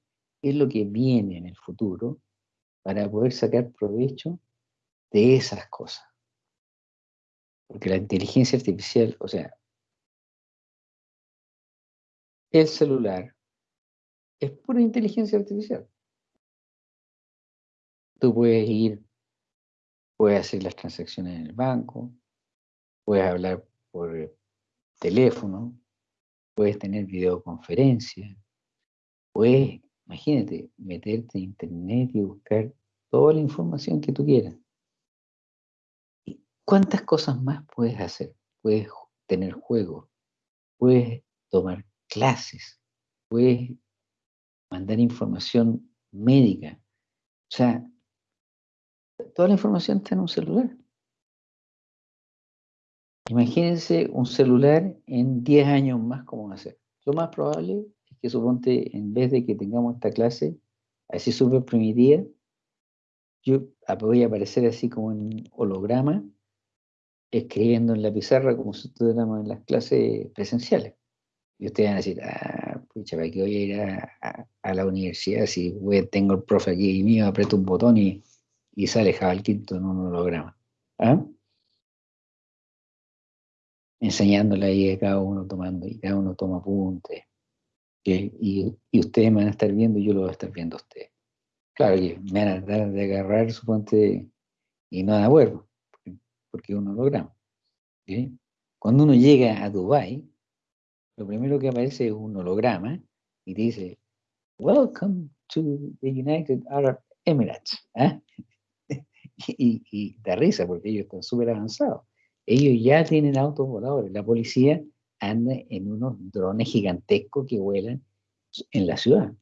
qué es lo que viene en el futuro para poder sacar provecho de esas cosas. Porque la inteligencia artificial, o sea, el celular es pura inteligencia artificial. Tú puedes ir, puedes hacer las transacciones en el banco, puedes hablar por teléfono, puedes tener videoconferencia, puedes, imagínate, meterte a internet y buscar toda la información que tú quieras. ¿Y ¿Cuántas cosas más puedes hacer? Puedes tener juegos, puedes tomar clases, puedes mandar información médica. O sea, toda la información está en un celular. Imagínense un celular en 10 años más, ¿cómo va a ser? Lo más probable es que suponte, en vez de que tengamos esta clase, así súper primitiva, yo voy a aparecer así como en holograma, escribiendo en la pizarra como si estuviéramos en las clases presenciales. Y ustedes van a decir, ah, pucha, ¿para qué voy a ir a, la universidad si tengo el profe aquí mío, aprieto un botón y, y sale Jabal Quinto en un holograma? ¿Ah? Enseñándole ahí a cada uno tomando, y cada uno toma apuntes. Y, y, ustedes me van a estar viendo y yo lo voy a estar viendo a ustedes. Claro que me van a dar de agarrar, suponte, y no de acuerdo, porque, porque es un holograma. ¿sí? Cuando uno llega a Dubái, lo primero que aparece es un holograma y dice, Welcome to the United Arab Emirates. ¿ah? y, y, da risa porque ellos están súper avanzados. Ellos ya tienen autos voladores. La policía anda en unos drones gigantescos que vuelan en la ciudad.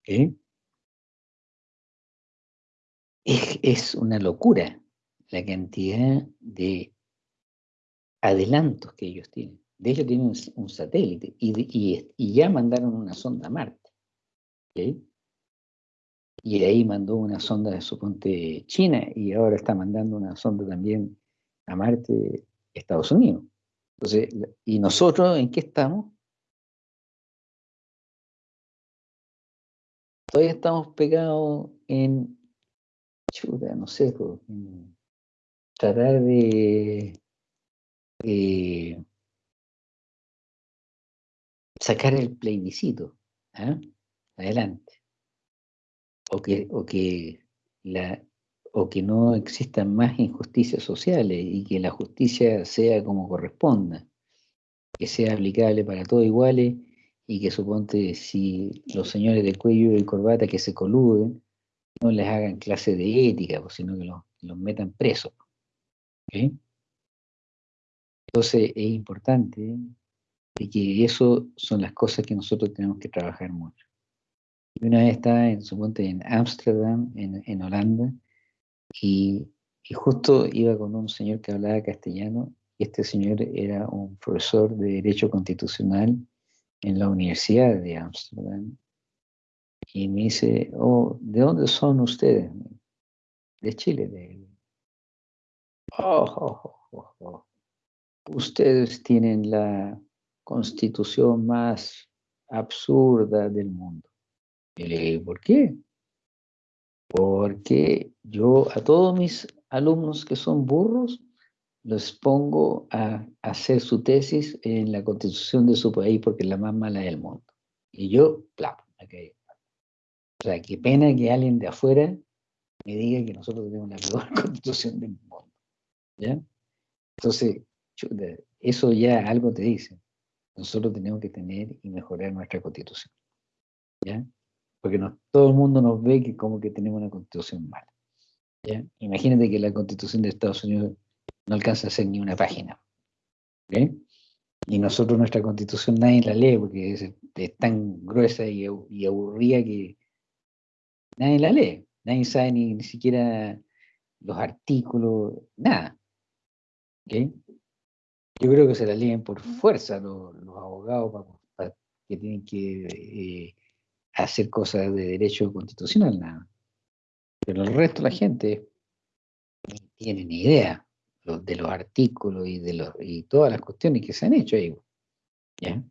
¿okay? Es, una locura la cantidad de adelantos que ellos tienen. De hecho, tienen un, satélite y, ya mandaron una sonda a Marte. ¿okay? Y de ahí mandó una sonda de suponte China y ahora está mandando una sonda también a Marte Estados Unidos. Entonces, ¿y nosotros en qué estamos? Todavía estamos pegados en, chuta, no sé, en tratar de, sacar el plebiscito ¿eh? adelante. O que, o, que la, o que no existan más injusticias sociales y que la justicia sea como corresponda, que sea aplicable para todos iguales y que suponte si los señores de cuello y corbata que se coluden no les hagan clase de ética, pues, sino que los, los metan presos. ¿okay? Entonces es importante y que eso son las cosas que nosotros tenemos que trabajar mucho. Y una vez estaba en, suponte, en Ámsterdam, en, en, Holanda, y, y, justo iba con un señor que hablaba castellano, y este señor era un profesor de Derecho Constitucional en la Universidad de Ámsterdam. Y me dice, oh, ¿de dónde son ustedes? De Chile. De... Oh, oh, oh, Ustedes tienen la constitución más absurda del mundo. Y le dije, ¿por qué? Porque yo a todos mis alumnos que son burros, los pongo a hacer su tesis en la constitución de su país porque es la más mala del mundo. Y yo, plap, okay. O sea, qué pena que alguien de afuera me diga que nosotros tenemos la peor constitución del mundo. ¿Ya? Entonces, eso ya algo te dice nosotros tenemos que tener y mejorar nuestra constitución. ¿Ya? Porque no, todo el mundo nos ve que como que tenemos una constitución mala. ¿ya? Imagínate que la constitución de Estados Unidos no alcanza a ser ni una página. Y nosotros nuestra constitución nadie la lee porque es, tan gruesa y, y, aburrida que nadie la lee. Nadie sabe ni, ni siquiera los artículos, nada. ¿okay? Yo creo que se la leen por fuerza los, los abogados que tienen que eh, hacer cosas de derecho constitucional, nada. Pero el resto de la gente no tiene ni idea de los artículos y de los y todas las cuestiones que se han hecho ahí. ¿ya?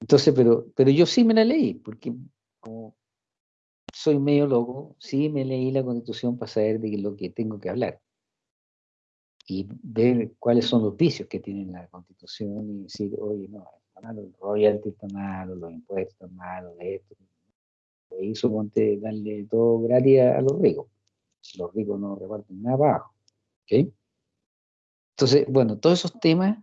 Entonces, pero, pero yo sí me la leí, porque como soy medio loco, sí me leí la constitución para saber de lo que tengo que hablar. Y ver cuáles son los vicios que tiene la constitución y decir, oye, no, está malo, el royalty está malo, los impuestos están malos, esto. Y suponte darle todo gratis a, los ricos. Los ricos no reparten nada para abajo. ¿ok? Entonces, bueno, todos esos temas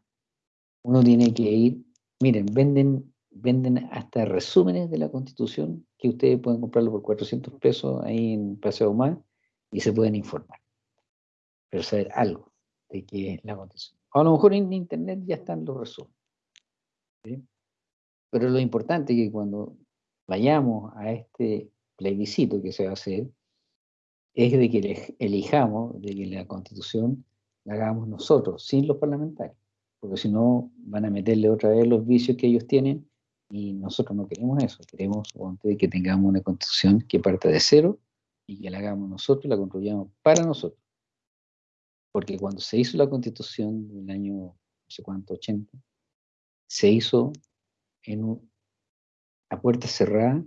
uno tiene que ir, miren, venden, venden hasta resúmenes de la constitución que ustedes pueden comprarlo por 400 pesos ahí en Paseo Más y se pueden informar. Pero saber algo de qué es la constitución. A lo mejor en internet ya están los resúmenes. ¿Sí? Pero lo importante es que cuando vayamos a este plebiscito que se va a hacer, es de que elijamos de que la constitución la hagamos nosotros, sin los parlamentarios porque si no van a meterle otra vez los vicios que ellos tienen y nosotros no queremos eso, queremos que tengamos una constitución que parta de cero y que la hagamos nosotros, la construyamos para nosotros. Porque cuando se hizo la constitución del año, no sé cuánto, 80, se hizo en a puerta cerrada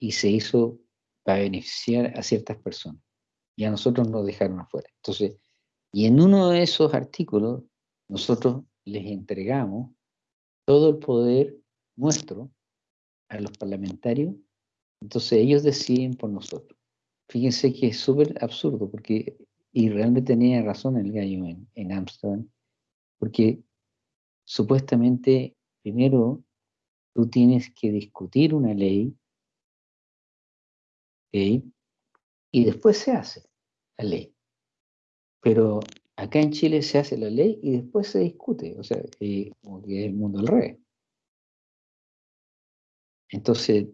y se hizo para beneficiar a ciertas personas. Y a nosotros nos dejaron afuera. Entonces, y en uno de esos artículos nosotros les entregamos todo el poder nuestro a los parlamentarios, entonces ellos deciden por nosotros. Fíjense que es súper absurdo, porque, y realmente tenía razón el gallo en, en Amsterdam, porque supuestamente primero tú tienes que discutir una ley, ¿ok? y después se hace la ley. Pero acá en Chile se hace la ley y después se discute, o sea, eh, como que es el mundo al revés. Entonces,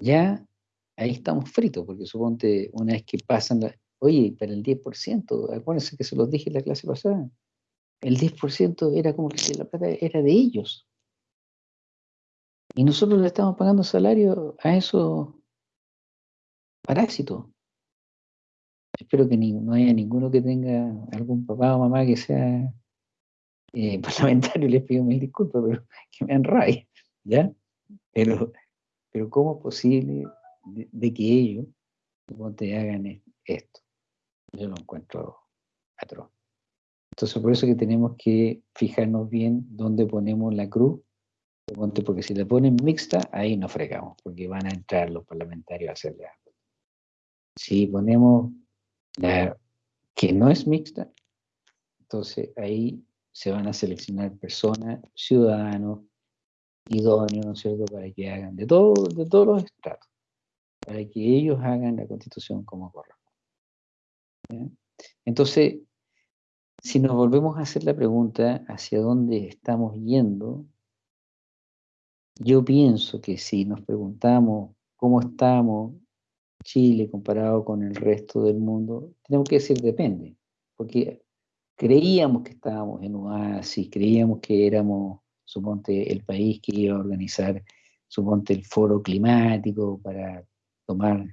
ya ahí estamos fritos, porque suponte una vez que pasan la... Oye, para el 10%, acuérdense que se los dije en la clase pasada, el 10% era como que la plata era de ellos. Y nosotros le estamos pagando salario a esos parásitos. Espero que no haya ninguno que tenga algún papá o mamá que sea eh, parlamentario, les pido mil disculpas, pero que me rabia, ¿ya? Pero, pero ¿cómo es posible de, que ellos te hagan esto? Yo lo encuentro atroz. Entonces, por eso que tenemos que fijarnos bien dónde ponemos la cruz, porque si la ponen mixta, ahí nos fregamos, porque van a entrar los parlamentarios a hacerle algo. Si ponemos la que no es mixta, entonces ahí se van a seleccionar personas, ciudadanos, idóneos, ¿no es cierto?, para que hagan de, todo, de todos los estratos, para que ellos hagan la constitución como corresponde. Entonces, si nos volvemos a hacer la pregunta hacia dónde estamos yendo, yo pienso que si nos preguntamos cómo estamos Chile comparado con el resto del mundo, tenemos que decir depende, porque creíamos que estábamos en oasis, creíamos que éramos, suponte, el país que iba a organizar, suponte, el foro climático para tomar,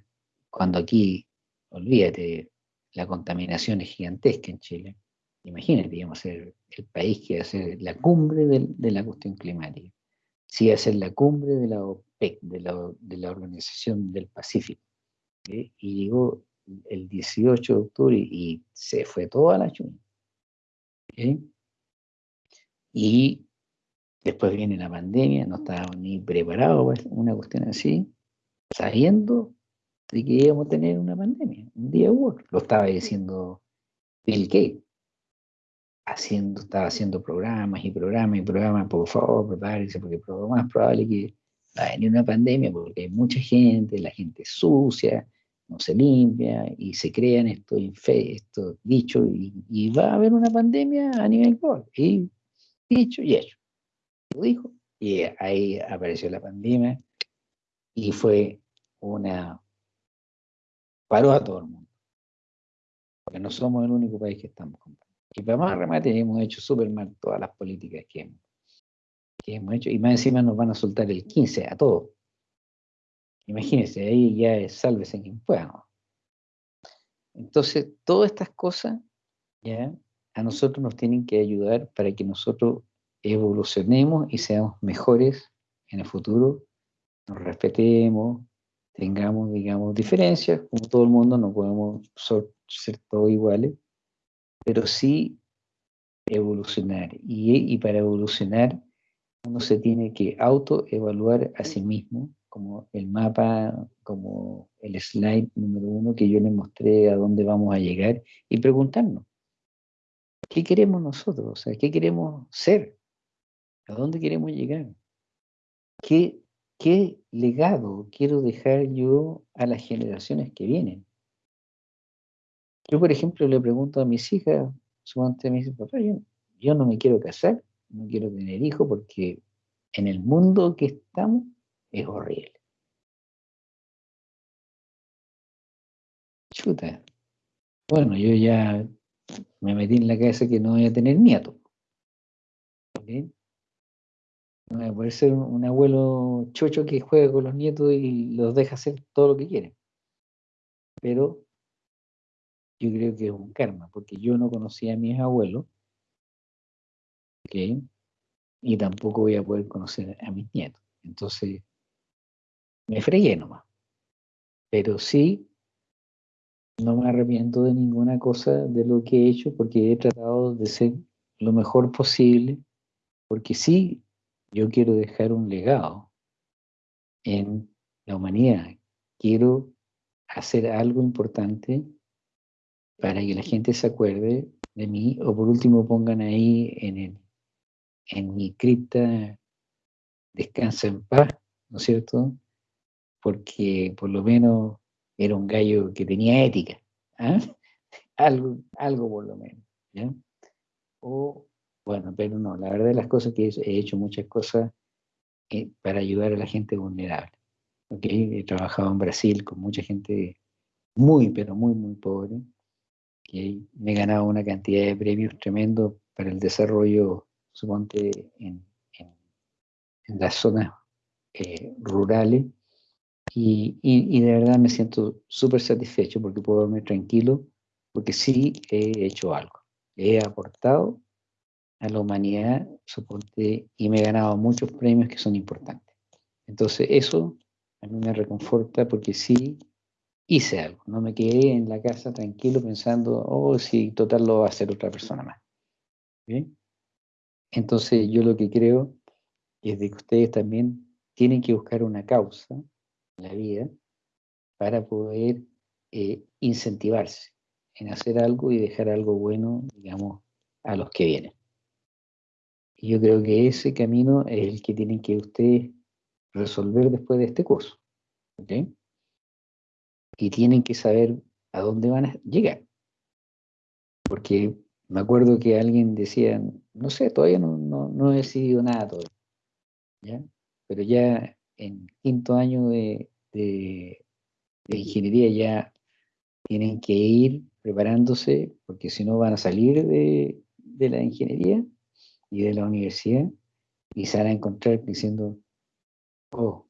cuando aquí, olvídate, la contaminación es gigantesca en Chile. Imagínate, íbamos a ser el país que iba a ser la cumbre de la cuestión climática. Sí, iba a ser la cumbre de la OPEC, de la, Organización del Pacífico. Y llegó el 18 de octubre y se fue toda la chuna. ¿ok? Y después viene la pandemia, no estábamos ni preparados para una cuestión así, sabiendo de que íbamos a tener una pandemia, un día u otro. Lo estaba diciendo Bill Gates. Haciendo, estaba haciendo programas y programas y programas, por favor, prepárense, porque lo más probable es que va a venir una pandemia, porque hay mucha gente, la gente es sucia, no se limpia, y se crean estos, estos dichos, y, y va a haber una pandemia a nivel global. Y dicho y hecho. Lo dijo, y ahí apareció la pandemia, y fue una paró a todo el mundo. Porque no somos el único país que estamos comprando. Y para más remate hemos hecho súper mal todas las políticas que hemos. que hemos hecho, y más encima nos van a soltar el 15 a todos. Imagínense, ahí ya es sálvese quien pueda. ¿no? Entonces, todas estas cosas ya a nosotros nos tienen que ayudar para que nosotros evolucionemos y seamos mejores en el futuro, nos respetemos, tengamos, digamos, diferencias, como todo el mundo, no podemos ser todos iguales, pero sí evolucionar. Y, y para evolucionar, uno se tiene que autoevaluar a sí mismo, como el mapa, como el slide número uno que yo les mostré a dónde vamos a llegar, y preguntarnos, ¿qué queremos nosotros? O sea, ¿qué queremos ser? ¿A dónde queremos llegar? ¿Qué, qué legado quiero dejar yo a las generaciones que vienen? Yo, por ejemplo, le pregunto a mis hijas, suponte me dice, papá, yo, no me quiero casar, no quiero tener hijos porque en el mundo que estamos es horrible. Chuta. Bueno, yo ya me metí en la cabeza que no voy a tener nietos. ¿ok? No voy a poder ser un abuelo chocho que juega con los nietos y los deja hacer todo lo que quieren. Pero yo creo que es un karma, porque yo no conocía a mis abuelos, ¿ok? y tampoco voy a poder conocer a mis nietos. Entonces, me fregué nomás. Pero sí, no me arrepiento de ninguna cosa de lo que he hecho, porque he tratado de ser lo mejor posible, porque sí, yo quiero dejar un legado en la humanidad. Quiero hacer algo importante para que la gente se acuerde de mí, o por último pongan ahí en, el, en mi cripta, descansa en paz, ¿no es cierto? Porque por lo menos era un gallo que tenía ética, ¿ah? algo, algo por lo menos, ¿ya? O, bueno, pero no, la verdad de las cosas que he, he hecho muchas cosas eh, para ayudar a la gente vulnerable, ¿ok? He trabajado en Brasil con mucha gente muy, pero muy, muy pobre, y me he ganado una cantidad de premios tremendos para el desarrollo, suponte, en, en, en las zonas eh, rurales. Y, y, y, de verdad me siento súper satisfecho porque puedo dormir tranquilo, porque sí he hecho algo. He aportado a la humanidad, suponte, y me he ganado muchos premios que son importantes. Entonces eso a mí me reconforta porque sí hice algo, no me quedé en la casa tranquilo pensando, oh, sí, total lo va a hacer otra persona más. Entonces yo lo que creo es que ustedes también tienen que buscar una causa en la vida para poder eh, incentivarse en hacer algo y dejar algo bueno, digamos, a los que vienen. Y yo creo que ese camino es el que tienen que ustedes resolver después de este curso. ¿ok?, y tienen que saber a dónde van a llegar. Porque me acuerdo que alguien decía, no sé, todavía no, no, no he decidido nada todavía. ¿ya? Pero ya en quinto año de, de, ingeniería ya tienen que ir preparándose, porque si no van a salir de, de la ingeniería y de la universidad y se van a encontrar diciendo, oh,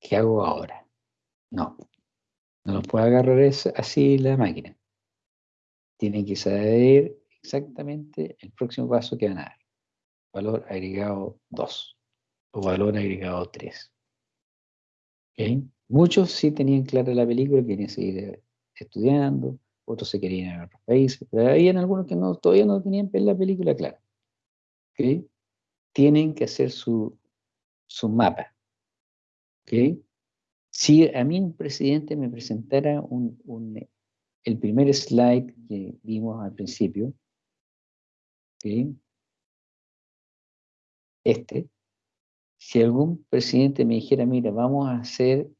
¿qué hago ahora? No, no los puede agarrar así la máquina. Tienen que saber exactamente el próximo paso que van a dar. Valor agregado 2 o valor agregado 3. ¿Okay? Muchos sí tenían clara la película, querían seguir estudiando, otros se querían ir a otros países, pero había algunos que no, todavía no tenían la película clara. ¿Okay? Tienen que hacer su, su mapa. ¿Okay? Si a mí un presidente me presentara un, un, el primer slide que vimos al principio, este, si algún presidente me dijera, mira, vamos a hacer,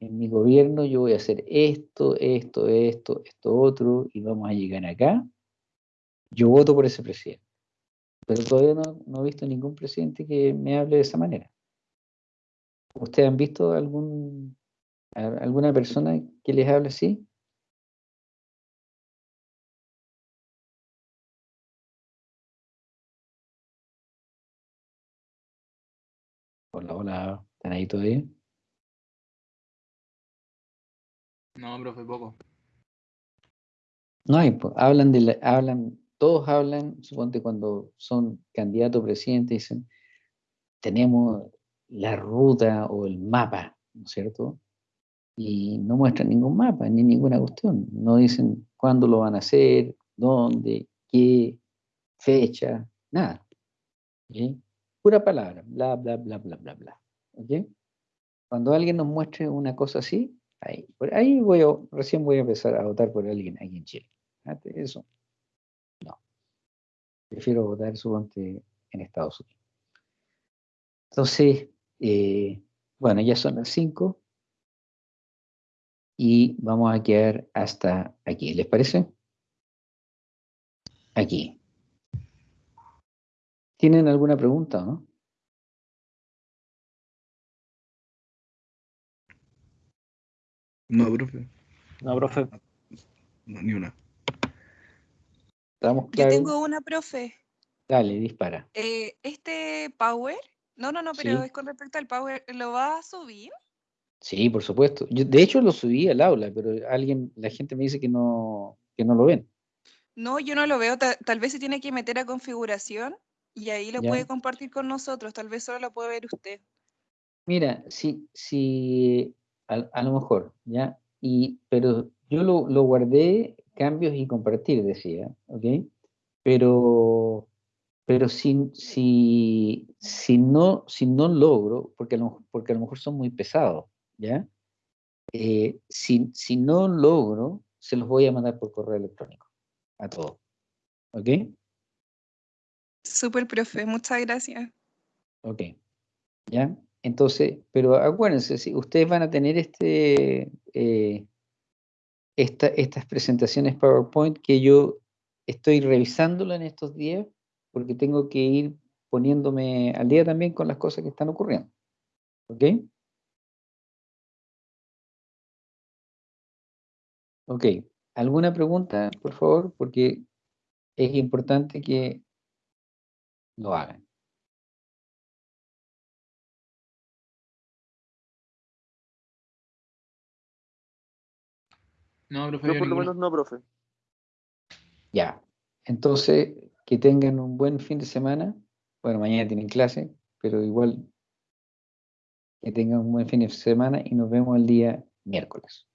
en mi gobierno yo voy a hacer esto, esto, esto, esto otro, y vamos a llegar acá, yo voto por ese presidente. Pero todavía no, no he visto ningún presidente que me hable de esa manera. ¿Ustedes han visto algún, alguna persona que les hable así? hola, ¿están ahí todavía? No, profe, poco. No hay, po, hablan de la- hablan, todos hablan, suponte cuando son candidatos a presidente, dicen, tenemos la ruta o el mapa, ¿no es cierto? Y no muestran ningún mapa, ni ninguna cuestión. No dicen cuándo lo van a hacer, dónde, qué, fecha, nada. ¿ok? Pura palabra, bla, bla, bla, bla, bla, bla. ¿ok? Cuando alguien nos muestre una cosa así, ahí, por ahí voy a, recién voy a empezar a votar por alguien aquí en Chile. Eso, no. Prefiero votar, suponte, en Estados Unidos. Entonces, eh, bueno, ya son las 5 y vamos a quedar hasta aquí. ¿Les parece? Aquí. ¿Tienen alguna pregunta o no? No, profe. No, profe. No, ni una. ¿Estamos Yo tengo una, profe. Dale, dispara. Eh, este Power, no, no, no, pero Sí. es con respecto al Power, ¿lo va a subir? Sí, por supuesto. Yo, de hecho, lo subí al aula, pero alguien, la gente me dice que no, que no lo ven. No, yo no lo veo. ta- tal vez se tiene que meter a configuración y ahí lo Ya. puede compartir con nosotros. Tal vez solo lo puede ver usted. Mira, sí, sí, a, a lo mejor, ¿ya? Y, pero yo lo, lo guardé, cambios y compartir, decía, ¿ok? Pero, pero si, si, si no, si no logro, porque a lo, porque a lo mejor son muy pesados, ¿ya? Eh, si, si no logro, se los voy a mandar por correo electrónico, a todos, ¿ok? Súper, profe. Muchas gracias. Ok, ¿ya? Entonces, pero acuérdense, si ustedes van a tener este, eh, esta- estas presentaciones PowerPoint que yo estoy revisándolo en estos días porque tengo que ir poniéndome al día también con las cosas que están ocurriendo. ¿Ok? Ok, ¿alguna pregunta, por favor? Porque es importante que lo hagan. No, profe, Yo por lo menos no, profe. Ya, entonces que tengan un buen fin de semana. Bueno, mañana tienen clase, pero igual que tengan un buen fin de semana y nos vemos el día miércoles.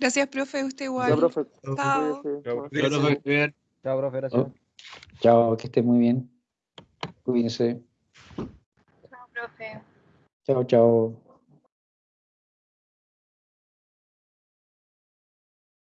Gracias, profe. Usted igual. profe. Chao. Chao, profe, cuidar. Chao, profe, gracias. Oh, Chao, que estén muy bien. Cuídense. Chao, profe. Chao, chao.